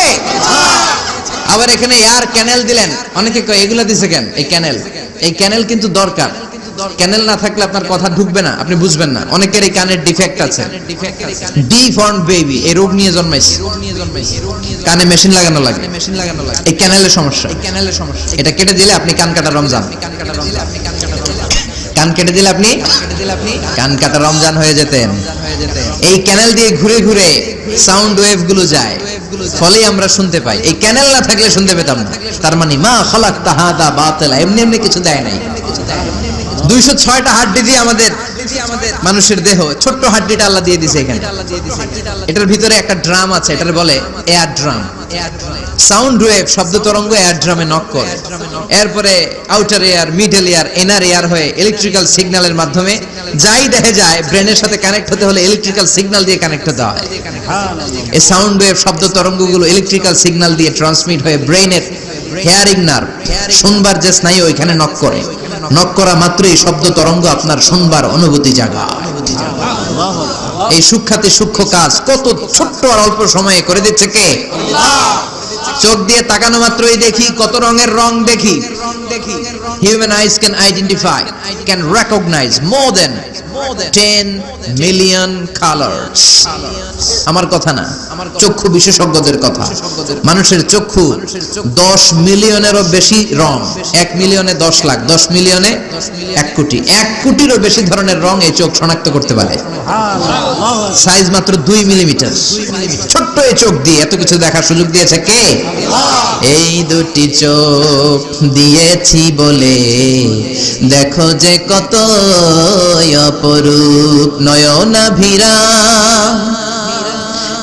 আবার এখানে এয়ার ক্যানেল দিলেন। অনেকে কয়, এগুলো দিছে কেন? এই ক্যানেল। এই ক্যানেল কিন্তু দরকার। ক্যানেল না থাকলে আপনার কথা ঢুকবে না, আপনি বুঝবেন না। অনেকের এই কানের ডিফেক্ট আছে। ডিফর্ম বেবি, এই রোগ নিয়ে জন্মাইছে। কানে মেশিন লাগানো লাগে। মেশিন লাগানো লাগে এই ক্যানেলের সমস্যা। এই ক্যানেলের সমস্যা এটা কেটে দিলে আপনি কান কাটা রমজান। কান কেটে দিলে আপনি? কান কাটা রমজান হয়ে যেতেন। এই ক্যানেল দিয়ে ঘুরে ঘুরে সাউন্ড ওয়েভগুলো যায়। ফলে আমরা শুনতে পাই। এই ক্যানেল না থাকলে শুনতে পেতাম না। তার মানে মা খলাক তাহাদা বাতেলা। এমনি এমনি কিছু দেয় নাই। দুইশো ছয়টা হাড্ডি দিয়ে আমাদের মানুষের দেহ ছোট্ট হাড্ডিটা আল্লাহ দিয়ে দিছে এখানে। এটার ভিতরে একটা ড্রাম আছে এটার বলে এয়ার ড্রাম। সাউন্ড ওয়েভ শব্দ তরঙ্গ এয়ার ড্রামে নক করে। এরপরে outer ear middle ear inner ear হয়ে ইলেকট্রিক্যাল সিগন্যালের মাধ্যমে যাই দেখে যায় ব্রেনের সাথে কানেক্ট হতে হলে ইলেকট্রিক্যাল সিগন্যাল দিয়ে কানেক্ট হতে হয়। এই সাউন্ড ওয়েভ শব্দ তরঙ্গগুলো ইলেকট্রিক্যাল সিগন্যাল দিয়ে ট্রান্সমিট হয়ে ব্রেনের হেয়ারিং নার্ভ শুনবার যে স্নায়ু ওইখানে নক করে। নক করা মাত্রই শব্দ তরঙ্গ আপনার শুনবার অনুভূতি জাগা এই সুখ্যাতি সূক্ষ্ম কাজ কত ছোট্ট আর অল্প সময়ে করে দিচ্ছে কে? চোখ দিয়ে তাকানো মাত্রই দেখি কত রঙের রং দেখি। Human eyes can identify can recognise more than ten million আমার কথা না, চক্ষু বিশেষজ্ঞদের কথা। মানুষের চক্ষু দশ মিলিয়নেরও বেশি রং, এক মিলিয়নে দশ লাখ, দশ মিলিয়নে এক কোটি। এক কোটিরও বেশি ধরনের রং এই চোখ শনাক্ত করতে পারে। সাইজ মাত্র দুই মিলিমিটার। ছোট্ট এই চোখ দিয়ে এত কিছু দেখার সুযোগ দিয়েছে কে? এই দুটি চোখ দিয়েছি বলে দেখো যে কত অপরূপ নয়না ভিরা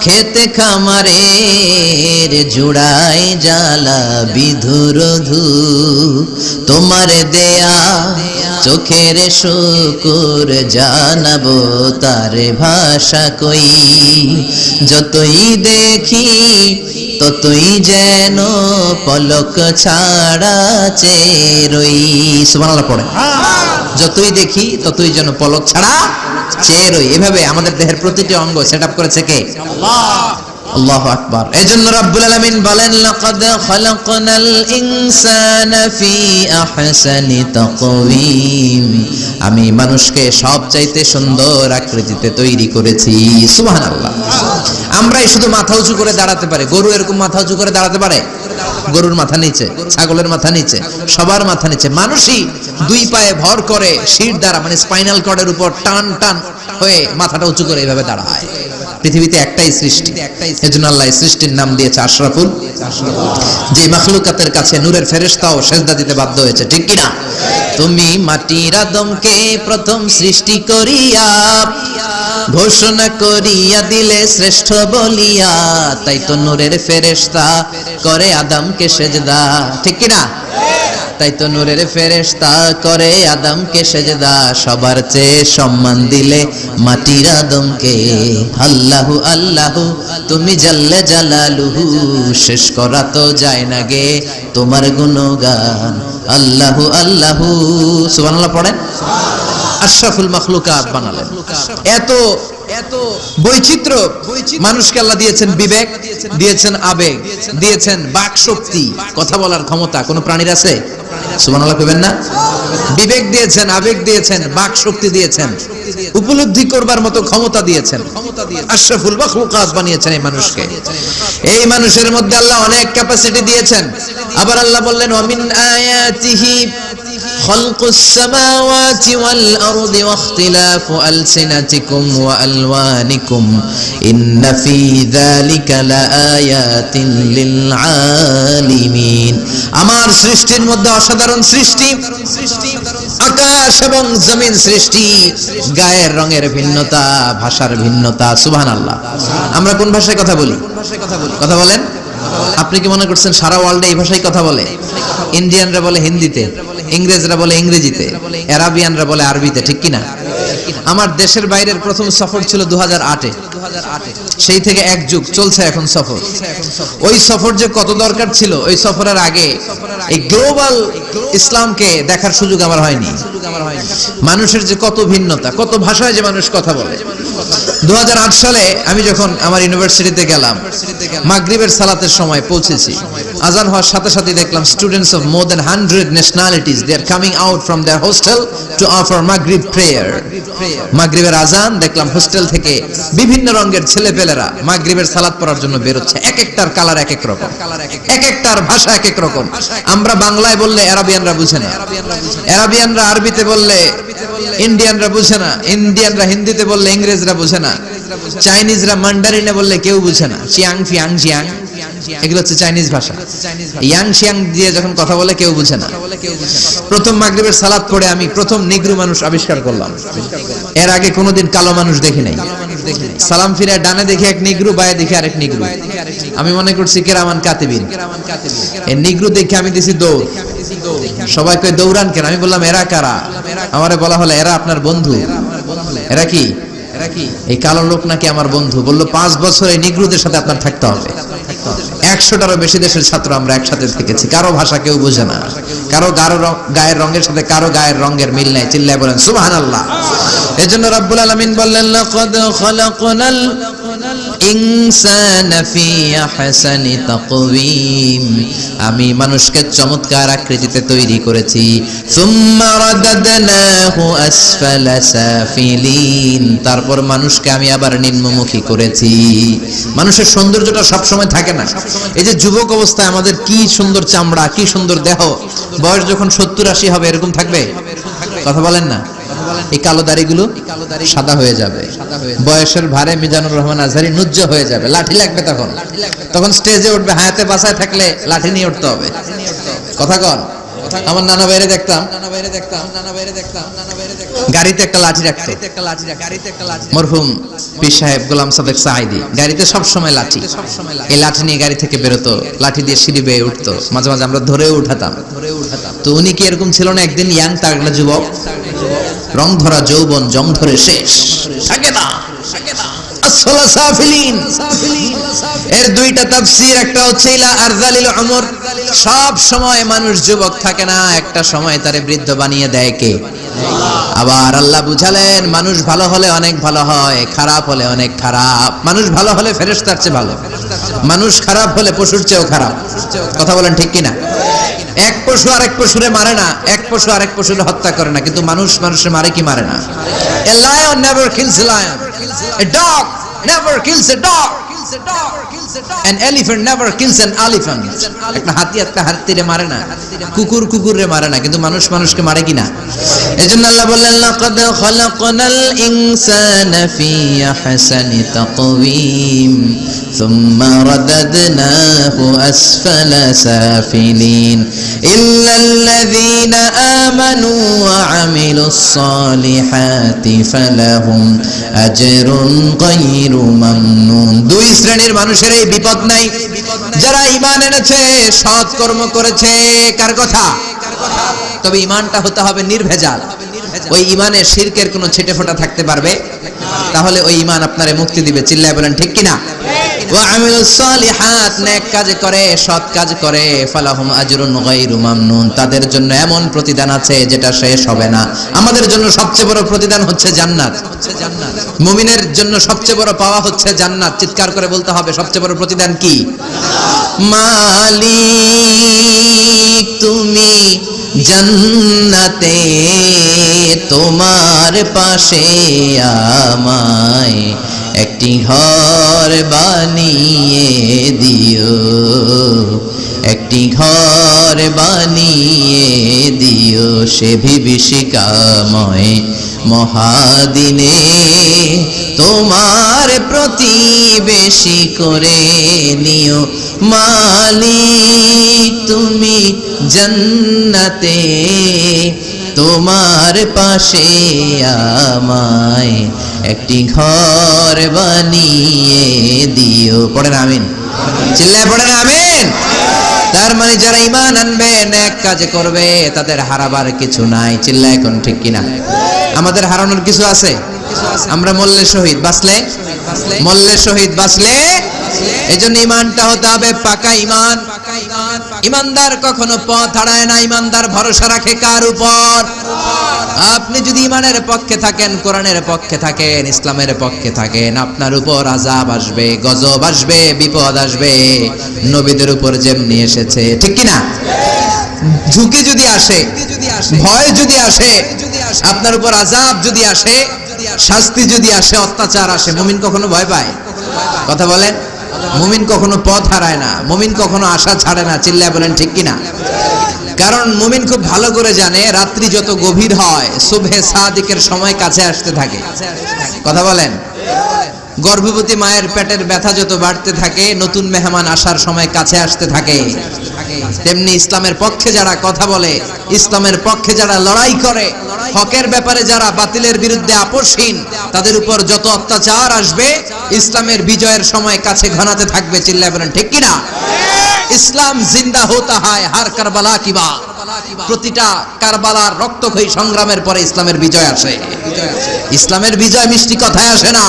খেতে খামারের জুড়াই জ্বালা বিধুরধু তোমার দেয়া চোখের শুকুর জানাব তার ভাষা কই। যতই দেখি ততই যেন পলক ছাড়া চেরই সুবহানাল্লাহ পড়ে। যতই দেখি ততই যেন পলক ছাড়া চেরই। এভাবে আমাদের দেহের প্রতিটি অঙ্গ সেটআপ করেছে কে? আল্লাহু আকবার। বলেন, লাকাদ খালাকনাল ইনসানা ফি আহসানি তাকওয়িম। আমি মানুষকে সবচাইতে সুন্দর আকৃতিতে তৈরি করেছি। সুবহানাল্লাহ। আমরাই শুধু মাথা উঁচু করে দাঁড়াতে পারে। গরু এরকম মাথা উঁচু করে দাঁড়াতে পারে? গরুর মাথা নিচে, ছাগলের মাথা নিচে, সবার মাথা নিচে। মানুষই দুই পায়ে ভর করে শির দ্বারা মানে স্পাইনাল কর্ডের উপর টান টান হয়ে মাথাটা উঁচু করে এইভাবে দাঁড়ায়। পৃথিবীতে একটাই সৃষ্টি। এজন্য আল্লাহ সৃষ্টির নাম দিয়েছে আশরাফুল। যে মাখলুকাতের কাছে নূরের ফেরেশতাও সেজদা দিতে বাধ্য হয়েছে, ঠিক কিনা? তুমি মাটির আদমকে প্রথম সৃষ্টি করিয়া, ঘোষণা করিয়া দিলে শ্রেষ্ঠ বলিয়া, তাই তো নূরের ফেরেশতা করে আদমকে সেজদা, ঠিক কিনা? তাই তো নূরের ফেরেশতা করে আদমকে সেজদা, সবার চেয়ে সম্মান দিলে মাটির আদমকে। আল্লাহু আল্লাহু, তুমি জাল্লে জালালুহু, শেষ করা তো যায় না গে তোমার গুণগান। আল্লাহু আল্লাহু, সুবহানাল্লাহ পড়েন? আশরাফুল মাখলুকাত বানালেন। এত এত বৈচিত্র্য মানুষকে আল্লাহ দিয়েছেন বিবেক, দিয়েছেন আবেগ, দিয়েছেন বাক শক্তি কথা বলার ক্ষমতা। কোন প্রাণীর আছে? না? বিবেক দিয়েছেন, আবেগ দিয়েছেন বাক শক্তি দিয়েছেন, উপলব্ধি করবার মতো ক্ষমতা দিয়েছেন। আশরাফুল মাখলুকাত বানিয়েছেন এই মানুষকে। এই মানুষের মধ্যে আল্লাহ অনেক ক্যাপাসিটি দিয়েছেন। আবার আল্লাহ বললেন আয়াতিহি خلق السماوات والأرض واختلاف ألسنتكم وألوانكم إن في ذلك لآيات للعالمين আমার সৃষ্টির মধ্যে অসাধারণ সৃষ্টি আকাশ এবং জমিন সৃষ্টি গায়ের রঙের ভিন্নতা ভাষার ভিন্নতা সুবহানাল্লাহ আমরা কোন ভাষায় কথা বলি কথা বলেন আপনি কি মনে করছেন সারা ওয়ার্ল্ডে এই ভাষায় কথা বলে ইন্ডিয়ানরা বলে হিন্দিতে ইংরেজরা বলে ইংরেজিতে অ্যারাবিয়ানরা বলে আরবিতে ঠিক কিনা? আমার দেশের বাইরের প্রথম সফর ছিল দু আটে। সেই থেকে এক যুগ চলছে এখন সফর। ওই সফর যে কত দরকার ছিল, ওই সফরের আগে এই গ্লোবাল ইসলামকে দেখার সুযোগ আমার হয়নি। মানুষের যে কত ভিন্নতা, কত ভাষায় যে মানুষ কথা বলে। দু হাজার আট সালে আমি যখন আমার ইউনিভার্সিটিতে গেলাম, মাগরিবের সালাতের সময় পৌঁছেছি। আজান হওয়ার সাথে সাথে দেখলাম students of more than hundred nationalities they are coming out from their hostel to offer মাগরিব প্রেয়ার মাগরিবের আজান দেখলাম হোস্টেল থেকে বিভিন্ন রঙের ছেলে পেলেরা মাগরিবের সালাত পড়ার জন্য বেরোচ্ছে। এক একটার কালার এক এক রকম। এক একটার ভাষা এক এক রকম। আমরা বাংলায় বললে অ্যারাবিয়ানরা বুঝে না। অ্যারাবিয়ানরা আরবিতে বললে ইন্ডিয়ানরা বুঝে না। ইন্ডিয়ানরা হিন্দিতে বললে ইংরেজরা বুঝে না। চাইনিজরা মান্ডারিনে বললে কেউ বুঝে না। চিয়াং, ফিয়াং, জিয়াং। এগুলো হচ্ছে চাইনিজ ভাষা। ইয়াং, শিয়াং দিয়ে যখন কথা বলে কেউ বুঝে না। প্রথম মাগরিবের সালাদ পড়ে আমি প্রথম নিগ্রু মানুষ আবিষ্কার করলাম। এর আগে কোনোদিন কালো মানুষ দেখি নাই। সালাম ফিরে ডানে দেখি এক নিগ্রু, বায়ে দেখি আরেক নিগ্রু। আমি মনে করছি, কেরামান কাতিবিন। এই নিগ্রু দেখে আমি দিছি দৌড়। সবাই কই দৌড়ান কেন? আমি বললাম, এরা কারা? আমারে বলা হলো, এরা আপনার বন্ধু। এরা কি এরা কি? এই কালো লোক নাকি আমার বন্ধু। বলল, পাঁচ বছর এই নিগ্রুদের সাথে আপনার থাকতে হবে। একশোটারও বেশি দেশের ছাত্র আমরা একসাথে শিখেছি কারও ভাষা কেউ বোঝে না। কারও গারো গায়ের রঙের সাথে কারও গায়ের রঙের মিল নাই। চিল্লায় বলেন সুবহান আল্লাহ এজন্য রব্বুল আলামিন বললেন আমি মানুষকে চমৎকার আকৃতিতে তৈরি করেছি। তারপর মানুষকে আমি আবার নিম্নমুখী করেছি। মানুষের সৌন্দর্যটা সবসময় থাকে না। এই যে যুবক অবস্থায় আমাদের কি সুন্দর চামড়া, কি সুন্দর দেহ। বয়স যখন সত্তর আশি হবে, এরকম থাকবে? কথা বলেন না। এই কালো দাড়িগুলো সাদা হয়ে যাবে। বয়সের ভারে মিজানুর রহমান আজহারি নুজ্জ হয়ে যাবে। লাঠি লাগবে তখন। তখন স্টেজে উঠবে হায়াতে বাসায় থাকলে লাঠি নিয়ে উঠতে হবে। কথা কন। আমার নানা বাইরে দেখতাম। নানা বাইরে দেখতাম। নানা বাইরে দেখতাম। নানা বাইরে দেখতাম। গাড়িতে একটা লাঠি রাখতো একটা লাঠি গাড়িতে একটা লাঠি মরহুম পীর সাহেব গোলাম সাদেক গাড়িতে সব সময় লাঠি। এই লাঠি নিয়ে গাড়ি থেকে বেরোতো। লাঠি দিয়ে সিঁড়ি বেয়ে উঠতো। মাঝে মাঝে আমরা ধরেও উঠাতাম। ধরে উঠাতাম। তো উনি কি এরকম ছিল না? একদিন ইয়াং তাগড়া যুবক রং ধরা যৌবন জং ধরে শেষ এর দুইটা তাফসীর, একটা হচ্ছে সব সময় মানুষ যুবক থাকে না, একটা সময় তারে বৃদ্ধ বানিয়ে দেয় কে? আবার আল্লাহ বুঝালেন, মানুষ ভালো হলে অনেক ভালো হয়, খারাপ হলে অনেক খারাপ। মানুষ ভালো হলে ফেরেশতার চেয়ে ভালো। মানুষ খারাপ হলে পশুর চেয়েও খারাপ। কথা বলেন ঠিক কিনা? এক পশু আরেক পশুরে মারে না, এক পশু আরেক পশুরে হত্যা করে না, কিন্তু মানুষ মানুষে মারে কি মারে না? A lion never kills lion a dog never kills a dog an elephant never kills an elephant একটা হাতি একটা হাতিরে মারে kukur কুকুর কুকুররে মারে না কিন্তু manush মানুষকে মারে কিনা এজন্য আল্লাহ বললেন লাকাদ খলাকনাল ইনসানা ফি আহসানি তাকওয়িম থুম্মা রাদাদনাহু আসফালা সাফিলিন ইল্লা আল্লাযীনা আমানু ওয়া আমিলুস সালিহাতি ফালাহুম আজরুন গায়রু মামনুন দুই শ্রেণির মানুষের এই বিপদ নাই। যারা ইমান এনেছে, সৎ কর্ম করেছে, কার কথা? তবে ইমানটা হতে হবে নির্ভেজাল। ওই ইমানে শিরকের কোনো ছেটে ফোটা থাকতে পারবে? তাহলে ওই ইমান আপনারে মুক্তি দিবে। চিল্লায় বলেন, ঠিক কিনা? তাদের জন্য এমন প্রতিদান আছে যেটা শেষ হবে না। আমাদের জন্য সবচেয়ে বড় প্রতিদান হচ্ছে জান্নাত। মুমিনের জন্য সবচেয়ে বড় পাওয়া হচ্ছে জান্নাত। চিৎকার করে বলতে হবে, সবচেয়ে বড় প্রতিদান কি? মালিক, তুমি জান্নাতে তোমার পাশে আমায় একটি ঘর বানিয়ে দিও। একটি ঘর বানিয়ে দিও সে বিভীষিকাময় মহাদিনে। তোমার প্রতিবেশী করে নিও মালিক, তুমি জান্নাতে তোমার পাশে আমায় একটি ঘর বানিয়ে দিও। পড়েন আমিন। চিল্লায় পড়েন আমিন। তার মানে যারা ইমান আনবে এক কাজ করবে, তাদের হারাবার কিছু নাই। চিল্লা এখন ঠিক কিনা? আমাদের হারানোর কিছু আছে? আমরা মল্লে শহীদ বাঁচলে? মল্লে শহীদ বাঁচলে এই ইমানটা হতে হবে, পাকা ইমান ইমানদার কখনো পথ হারায় না ইমানদার ভরসা রাখে কার উপর? আপনি যদি ইমানের পক্ষে থাকেন, কোরআনের পক্ষে থাকেন, ইসলামের পক্ষে থাকেন, আপনার উপর আজাব আসবে, গজব আসবে, বিপদ আসবে। নবীদের উপর যেমনি এসেছে, ঠিক কি না ঝুঁকি যদি আসে, ভয় যদি আসে, আপনার উপর আজাব যদি আসে, শাস্তি যদি আসে, অত্যাচার আসে, মুমিন কখনো ভয় পায়? কথা বলেন। মুমিন কখনো পথ হারায় না, মুমিন কখনো আশা ছাড়ে না, চিল্লায় বলেন ঠিক কিনা? কারণ মুমিন খুব ভালো করে জানে, রাত্রি যত গভীর হয়, শুভে সাদিকের সময় কাছে আসতে থাকে। কথা বলেন? গর্ভবতী মায়ের পেটের ব্যথা যত বাড়তে থাকে, নতুন মেহমান আসার সময় কাছে আসতে থাকে। তেমনি ইসলামের পক্ষে যারা কথা বলে, ইসলামের পক্ষে যারা লড়াই করে, হকের ব্যাপারে যারা বাতিলের বিরুদ্ধে আপোষহীন, তাদের উপর যত অত্যাচার আসবে, ইসলামের বিজয়ের সময় কাছে ঘনাতে থাকবে, চিল্লায় বলেন, ঠিক কিনা? ইসলাম জিন্দা হতা হয় হার কারবালা কিবা প্রতিটা কারবালার রক্তক্ষয়ী সংগ্রামের পরে ইসলামের বিজয় আসে। ইসলামের বিজয় মিষ্টি কথায় আসে না।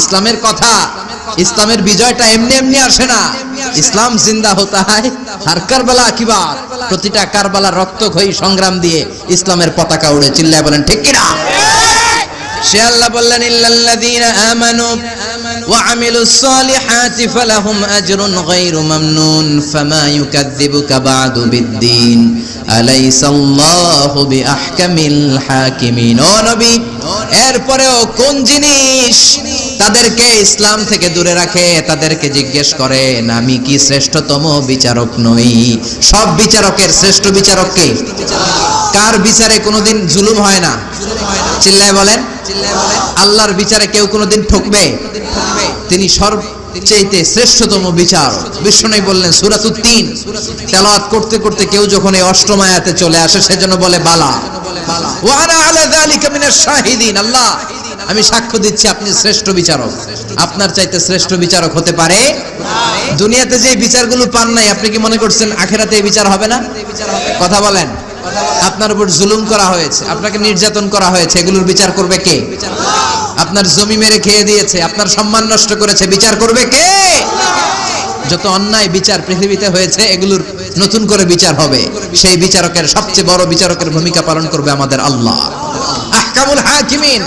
ইসলামের কথা, ইসলামের বিজয়টা এমনি এমনি আসে না। ইসলাম জিন্দা হতে হয় হার কারবালা কিবা প্রতিটা কারবালার রক্তক্ষয়ী সংগ্রাম দিয়ে ইসলামের পতাকা উড়ে চিল্লায় বলেন, ঠিক কিনা? সে আল্লাহ বললেন, ইল্লাল্লাযীনা আমানু وعملوا الصالحات فلهم أجر غير ممنون فما يكذبك بعد بالدين أليس الله بأحكم الحاكمين ও নবী এরপরেও কোন জিনিস তাদেরকে ইসলাম থেকে দূরে রাখে তাদেরকে জিজ্ঞেস করেন আমি কি শ্রেষ্ঠতম বিচারক নই সব বিচারকের শ্রেষ্ঠ বিচারক কে কার বিচারে কোনোদিন জুলুম হয় না? চিল্লায় বলেন, আল্লাহর বিচারে কেউ কোনোদিন ঠকবে? তিনি সর্বচেয়েতে শ্রেষ্ঠতম বিচার বিষ্ণু বললেন সুরাতুত তিন তেলাওয়াত করতে করতে কেউ যখন এই অষ্টম চলে আসে সেজন্য বলে, বালা। ওয়ানা আলা যালিকা মিনাশ শাহিদিন, আল্লাহ, আমি সাক্ষ্য দিচ্ছি, আপনি শ্রেষ্ঠ বিচারক। আপনার চাইতে শ্রেষ্ঠ বিচারক হতে পারে? দুনিয়াতে যে বিচারগুলো পান নাই, আপনি কি মনে করছেন, আখেরাতে এই বিচার হবে না? কথা বলেন। আপনার উপর জুলুম করা হয়েছে, আপনাকে নির্যাতন করা হয়েছে, এগুলোর বিচার করবে কে? আপনার জমি মেরে খেয়ে দিয়েছে, আপনার সম্মান নষ্ট করেছে, বিচার করবে কে? যত অন্যায় বিচার পৃথিবীতে হয়েছে, এগুলোর নতুন করে বিচার হবে। সেই বিচারকের সবচেয়ে বড় বিচারকের ভূমিকা পালন করবে আমাদের আল্লাহ। আহকামুল হাকিমিন।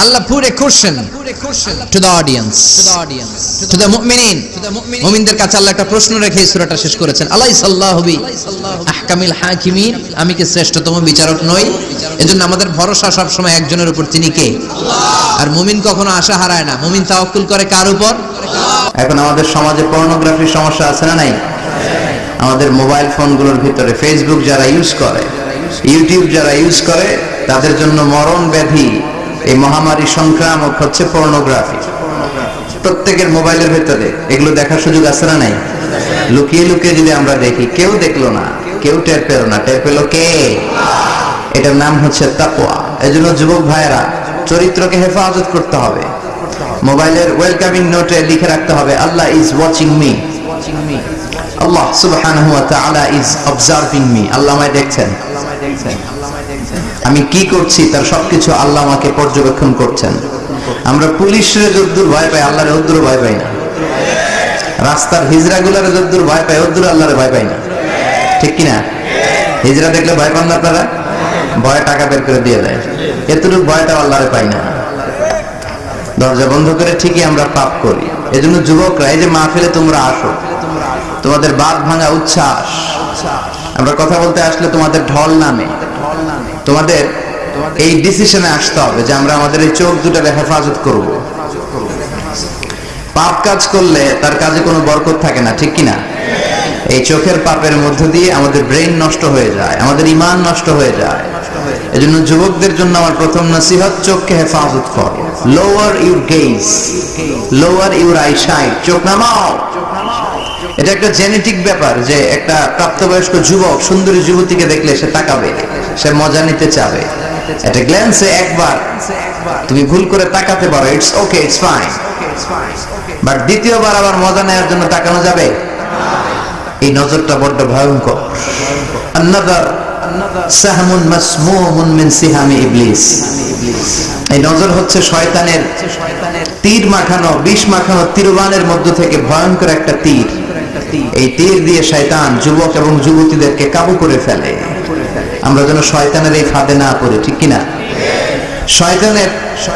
আল্লাহ পুরে question to the audience to the মুমিনিন মুমিনদের কাছে আল্লাহ একটা প্রশ্ন রেখে এই সূরাটা শেষ করেছেন। আলাই সাল্লাহ বি আহকামিল হাকিমিন। আমি কি শ্রেষ্ঠতম বিচারক নই? এজন্য আমাদের ভরসা সব সময় একজনের উপর। তিনি কে? আর মুমিন কখনো আশা হারায় না। মুমিন তাওয়াক্কুল করে কার উপর? এখন আমাদের সমাজে পর্নোগ্রাফির সমস্যা আছে না নাই? আমাদের মোবাইল ফোনগুলোর ভিতরে ফেসবুক যারা ইউজ করে ইউটিউব যারা ইউজ করে তাদের জন্য মরণ ব্যাধি এই মহামারী সংক্রামক হচ্ছে পর্নোগ্রাফি প্রত্যেকের মোবাইলের ভেতরে, এগুলো দেখার সুযোগ আছে না নাই? লুকিয়ে লুকিয়ে যদি আমরা দেখি, কেউ দেখল না, কেউ টের পেল না। টের পেল কে? এটার নাম হচ্ছে তাকওয়া। এজন্য যুবক ভাইয়েরা, চরিত্রকে হেফাজত করতে হবে। মোবাইলের ওয়েলকামিং নোটে লিখে রাখতে হবে, আল্লাহ ইজ ওয়াচিং মি আল্লাহ সুবহানাহু ওয়া তাআলা ইজ অবজার্ভিং মি আল্লাহ আমায় দেখছেন। আমি কি করছি তার সবকিছু আল্লাহ আমাকে পর্যবেক্ষণ করছেন। আমরা পুলিশের যদ্দূর ভয় পাই, আল্লাহর যদ্দূর ভয় পাই না। রাস্তার হিজরা গুলারে যদ্দূর ভয় পায় ওদ্দূর আল্লাহরে ভয় পায় না। ঠিক কিনা? হিজরা দেখলে ভয় পান না আপনারা? ভয় টাকা বের করে দিয়ে দেয়। এতটুকু ভয়টা আল্লাহরে পাই না। দরজা বন্ধ করে ঠিকই আমরা পাপ করি। এজন্য যুবকরা, এই যে মাহফিলে তোমরা আসো। তোমাদের বাদ ভাঙা উচ্ছ্বাস। আমরা কথা বলতে আসলে তোমাদের ঢল নামে। তোমাদের এই ডিসিশনে আসতে হবে যে আমরা আমাদের এই চোখ দুটারে হেফাজত করব। পাপ কাজ করলে তার কাজে কোনো বরকত থাকে না, ঠিক কিনা? এই চোখের পাপের মধ্য দিয়ে আমাদের ব্রেন নষ্ট হয়ে যায়, আমাদের ইমান নষ্ট হয়ে যায়। এজন্য যুবকদের জন্য আমার প্রথম নসিহত, চোখকে হেফাজত কর। Lower your gaze lower your eyesight চোখ নামাও। এটা একটা জেনেটিক ব্যাপার যে একটা প্রাপ্তবয়স্ক যুবক, সুন্দরী যুবতীকে দেখলে সে তাকাবে। সে মজা নিতে চাবে। এটা গ্ল্যান্সে একবার, তুমি ভুল করে তাকাতে পারো it's okay it's fine but দ্বিতীয়বার আবার মজা নেওয়ার জন্য তাকানো যাবে? এই নজরটা বড্ড ভয়ঙ্কর। আন্নাদার নজর হচ্ছে শয়তানের তীর মাখানো, বিষ মাখানো থেকে ভয়ঙ্কর একটা তীর। এই তীর দিয়ে শয়তান যুবক এবং যুবতীদেরকে কাবু করে ফেলে। আমরা যেন শয়তানের এই ফাঁদে না পড়ি, ঠিক কিনা? শয়তানের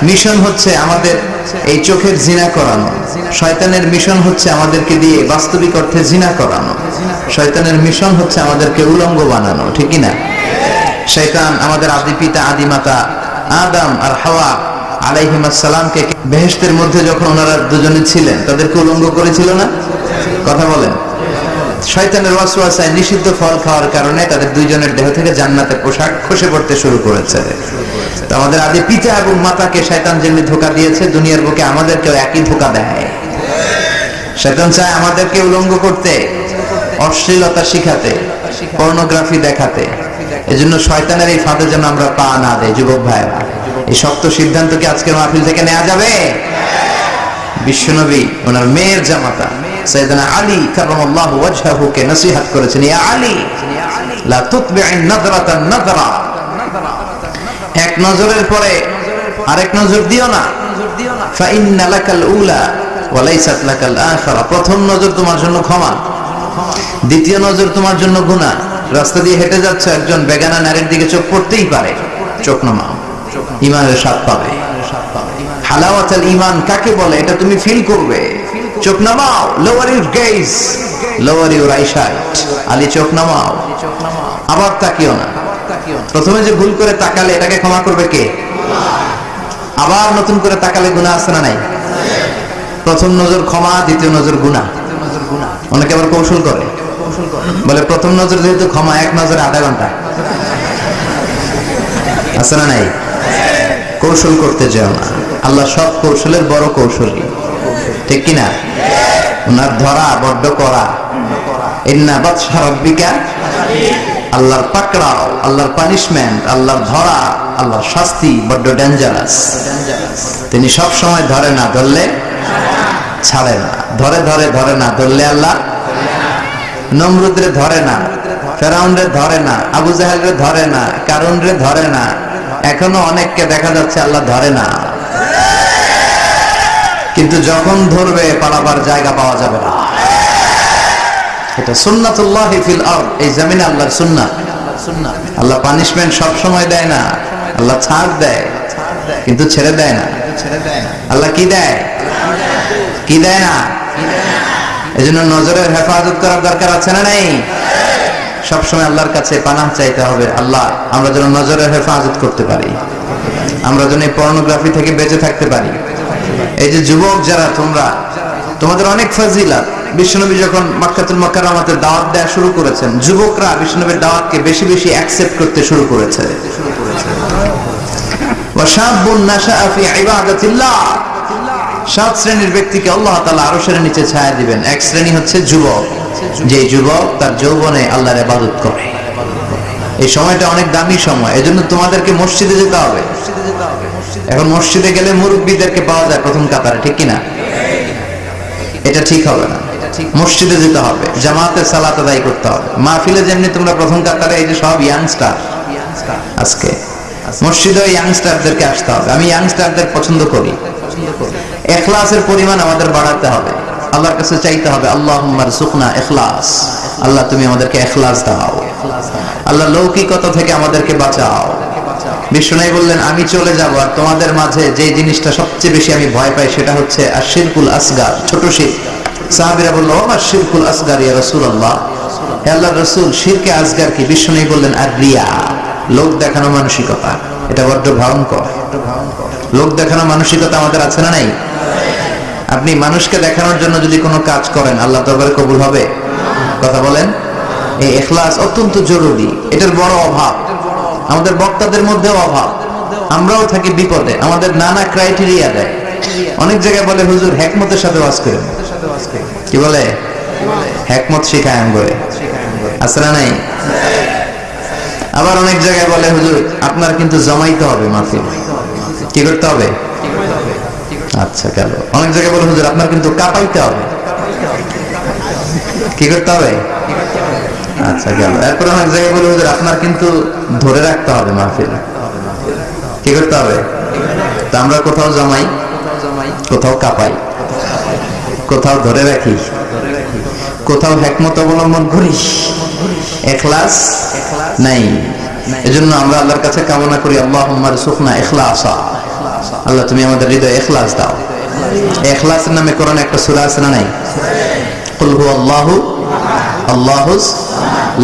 মিশন হচ্ছে আমাদের এই চোখের জিনা করানো। শয়তানের মিশন হচ্ছে আমাদেরকে দিয়ে বাস্তবিক অর্থে জিনা করানো। শয়তানের মিশন হচ্ছে আমাদেরকে উলঙ্গ বানানো, ঠিক কিনা? শয়তান আমাদের আদি পিতা, আদি মাতা, আদম আর হাওয়া আলাইহিমাসালামকে বেহেশতের মধ্যে যখন ওনারা দুজনে ছিলেন, তাদেরকে উলঙ্গ করেছিল না? কথা বলেন। শয়তানের ওয়াসওয়াসায় নিষিদ্ধ ফল খাওয়ার কারণে তাদের দুইজনের দেহ থেকে জান্নাতের পোশাক খসে পড়তে শুরু করেছে। তো আমাদের আদি পিতা এবং মাতাকে শয়তান যেমনি ধোকা দিয়েছে, দুনিয়ার বুকে আমাদেরকেও একই ধোকা দেয়। শয়তান চায় আমাদেরকে উলঙ্গ করতে, অশ্লীলতা শিখাতে, পর্নোগ্রাফি দেখাতে। এজন্য শয়তানের এই ফাঁদে যেন আমরা পা না দেয় যুবক ভাইরা এই শক্ত সিদ্ধান্ত কি আজকের মাহফিল থেকে নেওয়া যাবে? বিশ্বনবী, ওনার মেয়ের জামাতা। আলী নসিহত করেছেন আলী এক নজরের পরে আরেক নজর দিও না। প্রথম নজর তোমার জন্য ক্ষমা, দ্বিতীয় নজর তোমার জন্য গুনাহ। রাস্তা দিয়ে হেঁটে যাচ্ছে, একজন বেগানা নারীর দিকে চোখ পড়তেই পারে, চোখ নামাও, ইমানের স্বাদ পাবে। হালাওয়াতাল ইমান কাকে বলে? এটা তুমি ফিল করবে। চোখ নামাও lower your gaze lower your eyesight Ali, চোখ নামাও। আবার তাকিও না। প্রথমে যে ভুল করে তাকালে এটাকে ক্ষমা করবে কে? আবার নতুন করে তাকালে গুণা আছে না নাই? প্রথম নজর ক্ষমা, দ্বিতীয় নজর গুণা অনেকে আবার কৌশল করে। বলে, প্রথম নজর যেহেতু ক্ষমা, এক নজরে আধা ঘণ্টা। আছে না নাই? কৌশল করতে যাও না। আল্লাহ সব কৌশলের বড় কৌশলী। ঠিক কিনা? ওনার ধরা বড্ড করা আল্লাহর পাকড়াও, আল্লাহর পানিশমেন্ট আল্লাহর ধরা, আল্লাহর শাস্তি বড্ড ডেঞ্জারাস তিনি সব সময় ধরে না ধরলে ছাড়ে না। ধরে ধরে ধরে না ধরলে আল্লাহ নমরুদরে ধরে না, ফেরাউনরে ধরে না, আবু জাহেলরে ধরে না, কারুনরে ধরে না। এখনও অনেককে দেখা যাচ্ছে আল্লাহ ধরে না। কিন্তু যখন ধরবে, পালাবার জায়গা পাওয়া যাবে না। এটা সুন্নাতুল্লাহ ফিল আরদ, এই জমিনে আল্লাহর সুন্নাত আল্লাহ পানিশমেন্ট সব সময় দেয় না, আল্লাহ ছাড় দেয়, কিন্তু ছেড়ে দেয় না। আল্লাহ কি দেয়? কি দেয় না? এজন্য নজরের হেফাজত করার দরকার আছে না নাই? সবসময় আল্লাহর কাছে পানাহ চাইতে হবে, আল্লাহ, আমরা যেন নজরের হেফাজত করতে পারি। আমরা যেন এই পর্নোগ্রাফি থেকে বেঁচে থাকতে পারি। এই যে যুবক যারা, তোমরা, তোমাদের অনেক ফাজিলা বিশ্বনবী যখন মাক্কাতুল মাকারামাতের দাওয়াত দেওয়া শুরু করেছেন, যুবকরা বিশ্বনবীর দাওয়াতকে বেশি বেশি অ্যাকসেপ্ট করতে শুরু করেছে। সাত শ্রেণির ব্যক্তিকে আল্লাহ তাআলা আরশের নিচে ছায়া দিবেন। এক শ্রেণি হচ্ছে যুবক। যে যুবক তার যৌবনে আল্লাহর ইবাদত করে। এই সময়টা অনেক দামি সময়। এজন্য তোমাদেরকে মসজিদে যেতে হবে। এখন মসজিদে গেলে মুরব্বীদেরকে পাওয়া যায় প্রথম কাতারে ঠিক কিনা? এটা ঠিক হবে না। মসজিদে যেতে হবে জামাতে সালাত আদায় করতে হবে। মাহফিলে যেমনি তোমরা প্রথম কাতারে এই যে সব ইয়াংস্টার আজকে। মসজিদে ইয়াংস্টারদেরকে আসতে হবে। আমি ইয়াংস্টারদের পছন্দ করি। এখলাসের পরিমাণ আমাদের বাড়াতে হবে। আল্লাহর কাছে চাইতে হবে আল্লাহ সুখনা এখলাস। আল্লাহ তুমি আমাদেরকে এখলাস দাও। আল্লাহ লৌকিকতা থেকে আমাদেরকে বাঁচাও। বিষ্ণু বললেন, আমি চলে যাব আর তোমাদের মাঝে যে জিনিসটা সবচেয়ে বেশি আমি ভয় পাই সেটা হচ্ছে আর শিরকুল আসগার, ছোট শির। সাহাবিরা বলল আমার শিরকুল আসগার, ইয়া রসুল আল্লাহ আল্লাহ রসুল, শিরকে আসগার কি? বিষ্ণু বললেন আর রিয়া লোক দেখানো মানসিকতা। এটা বড্ড ভয়ঙ্কর। লোক দেখানো মানসিকতা আমাদের আছে না নাই? আপনি মানুষকে দেখানোর জন্য যদি কোনো কাজ করেন আল্লাহ দরবারে কবুল হবে? কথা বলেন? এই এখলাস অত্যন্ত জরুরি। এটার বড় অভাব। আমাদের বক্তাদের মধ্যেও অভাব। আমরাও থাকি বিপদে। আমাদের নানা ক্রাইটেরিয়া দেয়। অনেক জায়গায় বলে, হুজুর হ্যাকমতের সাথে ওয়াজ করেন। কি বলে? হ্যাকমত শিখায় করে আসরা নাই? আবার অনেক জায়গায় বলে, হুজুর, আপনার কিন্তু জমাইতে হবে মাহফিল। কি করতে হবে? আচ্ছা গেল। অনেক জায়গায় বলে, হুজুর, আপনার কিন্তু কাপাইতে হবে। কি করতে হবে? আচ্ছা গেল। এরপর অনেক জায়গায় বলে, হুজুর, আপনার কিন্তু ধরে রাখতে হবে মাহফিল। কি করতে হবে? তা আমরা কোথাও জমাই, কোথাও কাঁপাই, কোথাও ধরে রাখি, কোথাও হ্যাকমত অবলম্বন করি। এখলাস নাই। এজন্য আমরা আল্লাহর কাছে কামনা করি আল্লাহ সুখনা এখলাসা। আল্লাহ, তুমি আমাদের হৃদয় এখলাস দাও। এখলাসের নামে কোরআন একটা সূরা আছে না নাই? কুল হু আল্লাহু আল্লাহুস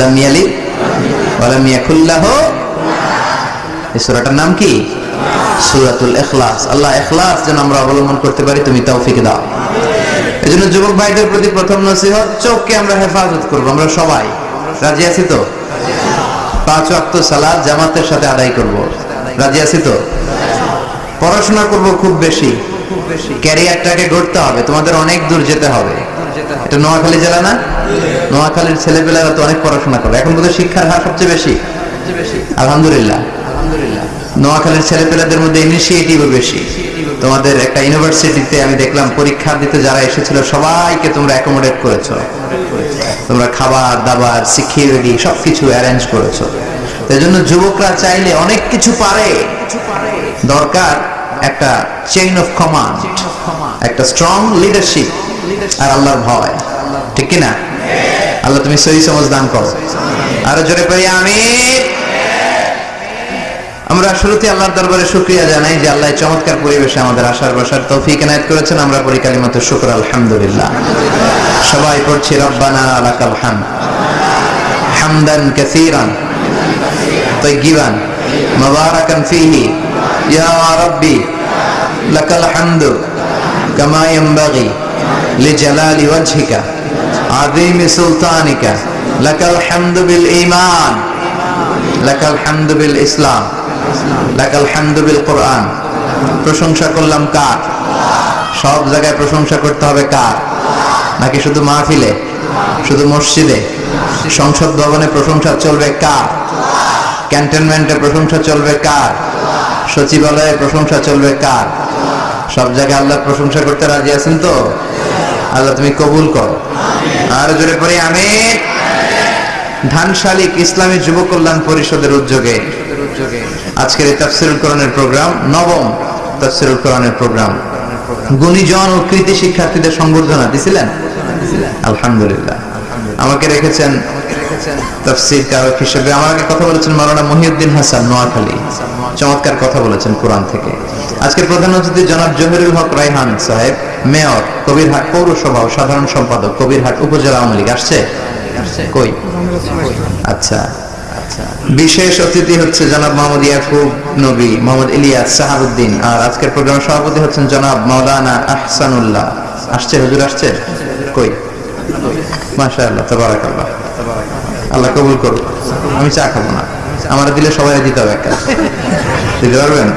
লাম ইয়ালিদ ওয়া লাম ইয়াকুল লাহু। এই সূরাটার নাম কি? সূরাতুল ইখলাস। আল্লাহ ইখলাস যেন আমরা অবলম্বন করতে পারি, তুমি তৌফিক দাও। এজন্য যুবক ভাইদের প্রতি প্রথম নসিহত, চোখকে আমরা হেফাজত করব, আমরা সবাই। রাজি আছি তো? পাঁচ ওয়াক্ত সালাত জামাতের সাথে আদায় করব। রাজি আছি তো? পড়াশোনা করব খুব বেশি। ক্যারিয়ারটাকে গড়তে হবে, তোমাদের অনেক দূর যেতে হবে। এটা নোয়াখালী জেলা না? নোয়াখালীর ছেলেপেলেরা তো অনেক পড়াশোনা করে এখন বোধহয় শিক্ষার হার সবচেয়ে বেশি। আলহামদুলিল্লাহ। নোয়াখালীর ছেলেপেলেদের মধ্যে ইনিশিয়েটিভও বেশি। তোমাদের একটা ইউনিভার্সিটিতে আমি দেখলাম পরীক্ষা দিতে যারা এসেছিল সবাইকে তোমরা অ্যাকোমোডেট করেছ। তোমরা খাবার দাবার সিকিউরিটি সবকিছু অ্যারেঞ্জ করেছ। এই জন্য যুবকরা চাইলে অনেক কিছু পারে। দরকার একটা চেইন অফ কমান্ড একটা স্ট্রং লিডারশিপ আর আল্লাহর ভয়। ঠিক কিনা? আল্লাহ, তুমি সহি সমাজ দান করো। আরও জোরে পাই আমি আমরা শুরুতে আল্লাহর দরবারে শুক্রিয়া জানাই যে আল্লাহ চমৎকার পরিবেশে আমাদের আসার বসার তৌফিক এনায়ত করেছেন। আমরা পরিকালী মতো শুক্র, আলহামদুলিল্লাহ। সবাই পড়ছি, রব্বানা আলাকাল হাম। হামদান কাসীরান। তাইয়িবান মুবারাকান ফিহি। ইয়া রাব্বি, লাকাল হামদু। কামা ইয়ানবাগি। لجلال وجهك عظيم سلطانك لك الحمد بالإيمان لك الحمد بالإسلام لك الحمد بالقرآن প্রশংসা করলাম কার সব জায়গায় প্রশংসা করতে হবে কার নাকি শুধু মাহফিলে শুধু মসজিদে সংসদ ভবনে প্রশংসা চলবে কার ক্যান্টনমেন্টে প্রশংসা চলবে কার সচিবালয়ে প্রশংসা চলবে কার সব জায়গায় আল্লাহ প্রশংসা করতে রাজি আছেন তো আল্লাহ তুমি কবুল করো। আর জোরে পরে আমি ধান শালিক ইসলামী যুব কল্যাণ পরিষদের উদ্যোগে আজকের এই তাফসিরুল কোরআনের প্রোগ্রাম, নবম তাফসিরুল কোরআনের প্রোগ্রাম। গুণীজন ও কৃতি শিক্ষার্থীদের সংবর্ধনা দিছিলেন? আলহামদুলিল্লাহ। আমাকে রেখেছেন তাফসির কারক হিসেবে। আমাকে কথা বলেছেন মাওলানা মহিউদ্দিন হাসান, নোয়াখালী। চমৎকার কথা বলেছেন কোরআন থেকে। আজকের প্রধান অতিথি জনাব জহিরুল হক রাইহান সাহেব। মেয়র কবিরহাট পৌরসভা ও সাধারণ সম্পাদক কবিরহাট উপজেলা আওয়ামী লীগ আসছে? কই? আচ্ছা। বিশেষ অতিথি হচ্ছে জনাব মোহাম্মদ ইয়াকুব নবী মোহাম্মদ ইলিয়াস সাহাবুদ্দিন আর আজকের প্রোগ্রামের সভাপতি হচ্ছেন জনাব মাওলানা আহসানুল্লাহ। আসছে? হুজুর আসছে? কই? মাশাআল্লাহ তাবারাকাল্লাহ। আল্লাহ কবুল করুক। আমি চা খাব না। আমার দিলে সবাই দিতে হবে একটা দিতে পারবেন?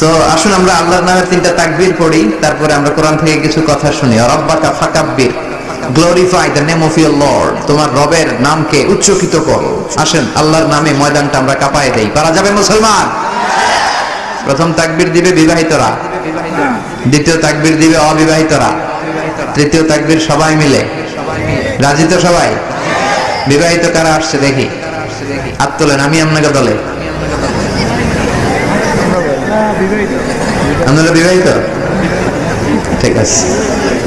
তো আসুন আমরা আল্লাহর নামের তিনটা তাকবীর পড়ি, তারপরে আমরা কোরআন থেকে কিছু কথা শুনি। রব্বাকা ফাকাব্বির glorify the name of your lord তোমার রবের নামকে উচ্চকিত করো। আসেন, আল্লাহর নামে ময়দানটা আমরা কাঁপায় দেই। পারা যাবে মুসলমান? প্রথম তাকবীর দিবে বিবাহিতরা। দ্বিতীয় তাকবীর দিবে অবিবাহিতরা। তৃতীয় তাকবীর সবাই মিলে। রাজি তো সবাই? বিবাহিত কারা আসছে দেখি? হাত তোলেন আমি আপনাকে দলে। আপনারা বিবাহিত। ঠিক আছে।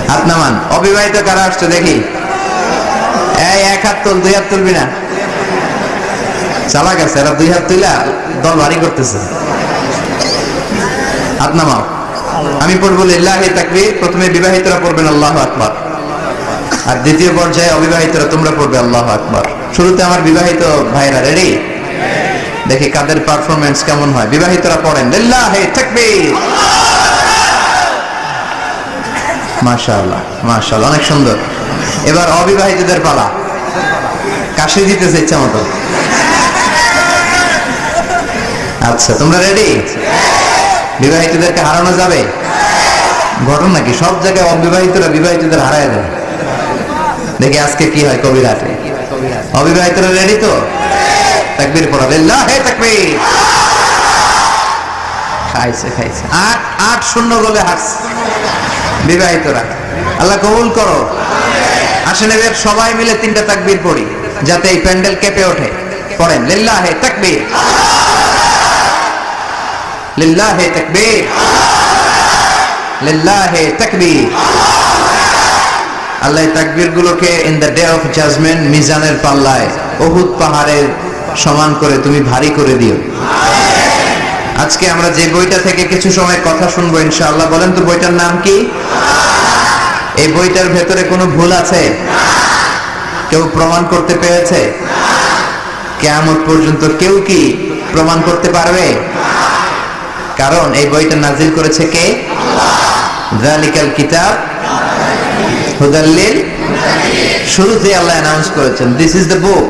হাত নামান। অবিবাহিত কারা আসছে দেখি? এই, এক হাত তুল, দুই হাত তুলবি না। চালা গেছে এরা দুই হাত তুইলা দল ভারী করতেছে। হাত নামাও। আমি পড়ব লিল্লাহি তাকবীর, প্রথমে বিবাহিতরা পড়বেন আল্লাহ আকবার। আর দ্বিতীয় পর্যায়ে অবিবাহিতরা তোমরা পড়বে আল্লাহ আকবার। শুরুতে আমার বিবাহিত ভাইরা রেডি দেখি কাদের পারফরমেন্স কেমন হয়। বিবাহিতরা পড়েন। অনেক সুন্দর। এবার অবিবাহিতদের পালা। কাশি দিতেছে ইচ্ছা মতো। আচ্ছা তোমরা রেডি বিবাহিতদেরকে হারানো যাবে? ঘটনা কি? সব জায়গায় অবিবাহিতরা বিবাহিতদের হারায় দেয়। দেখি আজকে কি হয় কবিরাতে। অবিবাহিতরা রেডি তো? তাকবীর পড়াবে লাহে তাকবীর। খাইছে খাইছে। আট আট শূন্য গোলে হারছে। বিবাহিতরা আল্লাহ কবুল করো। আসেন এবার সবাই মিলে তিনটা তাকবীর পড়ি যাতে এই প্যান্ডেল কেঁপে ওঠে। পড়েন লিল্লাহে তাকবীর। লিল্লাহে তাকবীর। লিল্লাহে তাকবীর। আল্লাহ তাকবীর গুলোকে in the day of judgement মিজানের পাল্লায় অহুদ পাহাড়ের সমান করে, তুমি ভারী করে দিও। আজকে আমরা যে বইটা থেকে কিছু সময় কথা শুনব ইনশাআল্লাহ, বলেন তো বইটার নাম কি? এই বইটার ভেতরে কোনো ভুল আছে? কেউ প্রমাণ করতে পেরেছে? কেয়ামত পর্যন্ত কেউ কি প্রমাণ করতে পারবে? কারণ এই বইটা নাজিল করেছে কে? জালিকাল কিতাব। হুদাল্লিল শুরুতে আল্লাহ অ্যানাউন্স করেছেন this is the book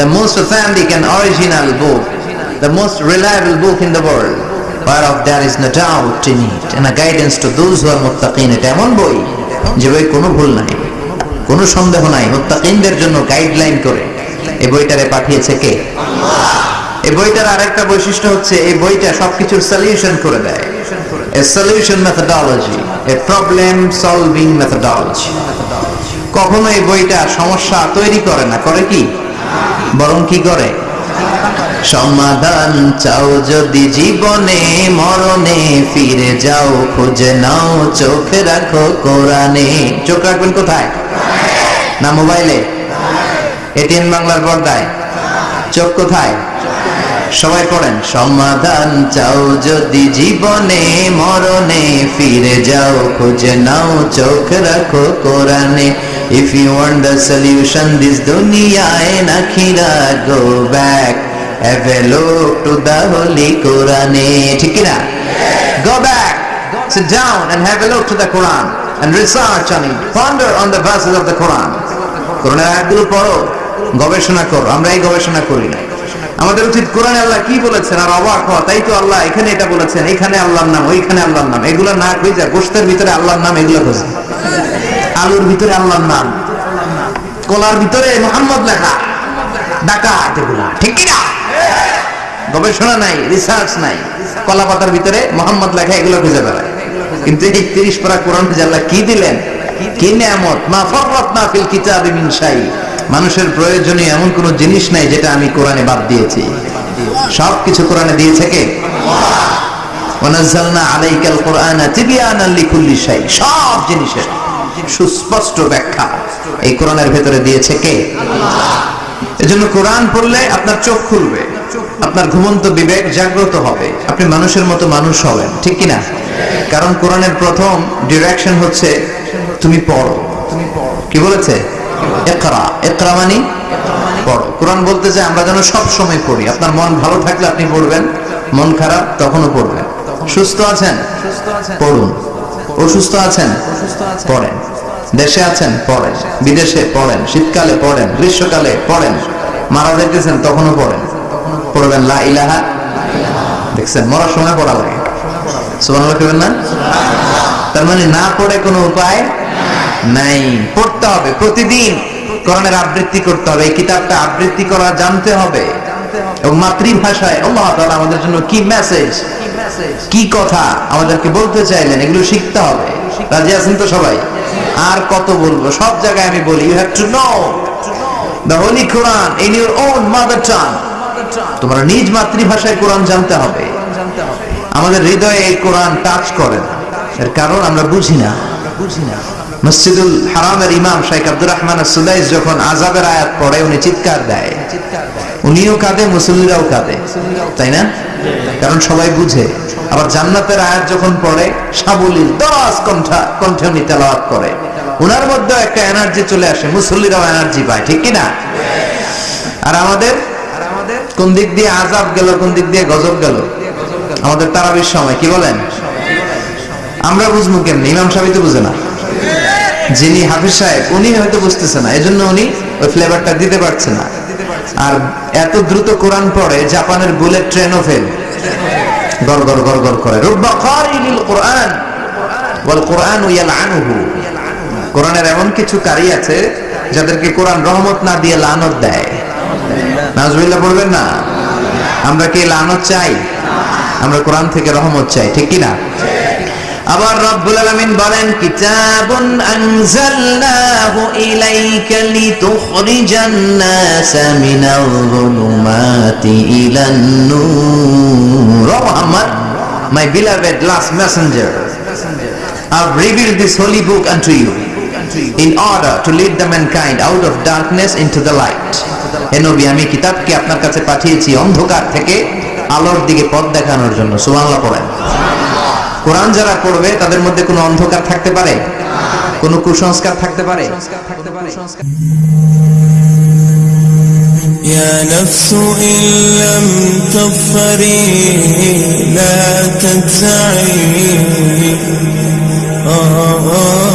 the most authentic and original book the most reliable book in the world whereof there is no doubt in it, and a guidance to those who are muttaqin. এটা এমন বই যে বই কোনো ভুল নাই, কোনো সন্দেহ নাই। মুত্তাকিনদের জন্য গাইডলাইন করে। এই বইটারে পাঠিয়েছে কে? এই বইটার আরেকটা বৈশিষ্ট্য হচ্ছে, এই বইটা সবকিছুর সলিউশন করে দেয়। A solution methodology a problem solving methodology কখনো এই বইটা সমস্যা তৈরি করে না, করে কি? বরং কি করে? সমাধান চাও যদি জীবনে, মরণে ফিরে যাও, খুঁজে নাও, চোখে রাখো কোরআনে। চোখ রাখবেন কোথায়? না মোবাইলে? এটিএম বাংলার পর্দায়। চোখ কোথায়? সবাই পড়েন। সমাধান চাও যদি জীবনে, মরণে ফিরে যাও, খুঁজে নাও, চোখ রাখো কোরআনে। You want the solution this দুনিয়ায় নাখিরা go back have a look to the holy কোরআনে ঠিক কি না গো sit down and have a look to the Quran and research on it. Ponder on the verses of the Quran. কোরআনের আয়াতগুলো পড়ো, গবেষণা করো। আমরা এই গবেষণা করি না। আমাদের উচিত কোরআনে আল্লাহ কি বলেছেন আর অবাক হওয়া, তাই তো আল্লাহ এখানে এটা বলেছেন, এখানে আল্লাহর নাম, ওইখানে আল্লাহর নাম। এগুলো না খুঁজে, গোষ্ঠের ভিতরে আল্লাহর নাম এগুলো খুঁজে। আলুর ভিতরে আল্লাহর নাম। কলার ভিতরে মোহাম্মদ লেখা। ডাকাত এগুলা ঠিক কি না গবেষণা নাই রিসার্চ নাই। কলা পাতার ভিতরে মোহাম্মদ লেখা, এগুলো খুঁজে বেড়ায়। কিন্তু এই তিরিশ পারা কোরআন আল্লাহ কি দিলেন? কি নিয়ামত? মা ফররাত না ফিল কিতাবি মিন মানুষের প্রয়োজনীয় এমন কোন জিনিস নাই যেটা আমি কোরআনে বাদ দিয়েছি। সব কিছু কোরআনে দিয়েছে কে? ওয়ানাজ্জালনা আলাইকাল কোরআনা তিবিয়ানান লিকুল্লি শাই। সব জিনিসের। সুস্পষ্ট ব্যাখ্যা। এই কোরআনের ভেতরে দিয়েছে কে? এজন্য কোরআন পড়লে আপনার চোখ খুলবে, আপনার ঘুমন্ত বিবেক জাগ্রত হবে, আপনি মানুষের মতো মানুষ হবেন, ঠিক কি না কারণ কোরআনের প্রথম ডিরেকশন হচ্ছে, তুমি পড়ো। কি বলেছে? একরা একরা মানে পড়ো। কোরআন বলতে যে আমরা যেন সব সময় পড়ি, আপনার মন ভালো থাকলে আপনি পড়বেন, মন খারাপ তখনও পড়বেন। সুস্থ আছেন? পড়ুন। অসুস্থ আছেন? পড়েন। দেশে আছেন? পড়েন। বিদেশে পড়েন। শীতকালে পড়েন। গ্রীষ্মকালে পড়েন। মারা যাইতেছেন তখনও পড়েন। পড়বেন লা ইলাহা। দেখছেন মরার সময় পড়া লাগে। না? তার মানে না পড়ে কোনো উপায় নাই। পড়তে হবে প্রতিদিন। কোরআনের আবৃত্তি করতে হবে। এই কিতাবটা আবৃত্তি করা জানতে হবে। এবং মাতৃভাষায় আল্লাহ তাআলা আমাদের জন্য কি মেসেজ কি কথা? আমাদেরকে বলতে চাইলেন, এগুলো শিখতে হবে। রাজি আছেন তো সবাই? আর কত বলব? সব জায়গায় আমি বলি you have to know the holy Quran in your own mother tongue তোমরা নিজ মাতৃভাষায় কোরআন জানতে হবে। আমাদের হৃদয়ে এই কোরআন টাচ করে না। এর কারণ আমরা বুঝি না। বুঝি না মসজিদুল হারামের ইমাম শাইখ আব্দুর রহমান সুদাইস যখন আজাবের আয়াত পড়ে, উনি চিৎকার দেয়। উনিও কাঁদে, মুসল্লিরাও কাঁদে। তাই না? কারণ সবাই বুঝে। আবার জান্নাতের আয়াত যখন পড়ে, সাবলীল দশ কণ্ঠা, কণ্ঠে উনি তেলাওয়াত করে। উনার মধ্যে একটা এনার্জি চলে আসে, মুসল্লিরাও এনার্জি পায়, ঠিক কি না আর আমাদের? কোন দিক দিয়ে আজাব গেল, কোন দিক দিয়ে গজব গেল? আমাদের তারাবির সময়, কি বলেন? আমরা বুঝব কেমনি? ইমাম সাহেব তো বুঝে না। যিনি হাফিজ সাহেব, উনি হয়তো বুঝতেছে না, এজন্য উনি ওই ফ্লেভারটা দিতে পারছে না। আর এত দ্রুত কোরআন পড়ে, জাপানের বুলেট ট্রেনও ফেল গর গর গর গর করে। কোরআনের এমন কিছু কারি আছে, যাদেরকে কোরআন রহমত না দিয়ে লানত দেয়। নাজবিল্লাহ, পড়বেন না? আমরা কি লানত চাই? আমরা কোরআন থেকে রহমত চাই, ঠিক কি না আবার রব্বুল আলামিন বলেন, কিতাবুন আনজালনাহু ইলাইকা লিতুখরিজান নাস মিনাল যুলুমাতি ইলান নূর. Muhammad my beloved last messenger, I've revealed this holy book unto you in order to lead the mankind out of darkness into the light. হে আমি কিতাবকে আপনার কাছে পাঠিয়েছি অন্ধকার থেকে আলোর দিকে পথ দেখানোর জন্য। সুবহানাল্লাহ, পড়েন। কোরআন যারা পড়বে তাদের মধ্যে কোনো অন্ধকার থাকতে পারে কোনো কুসংস্কার থাকতে পারে يا نفس إن لم تظفري لا تجزعي آه آه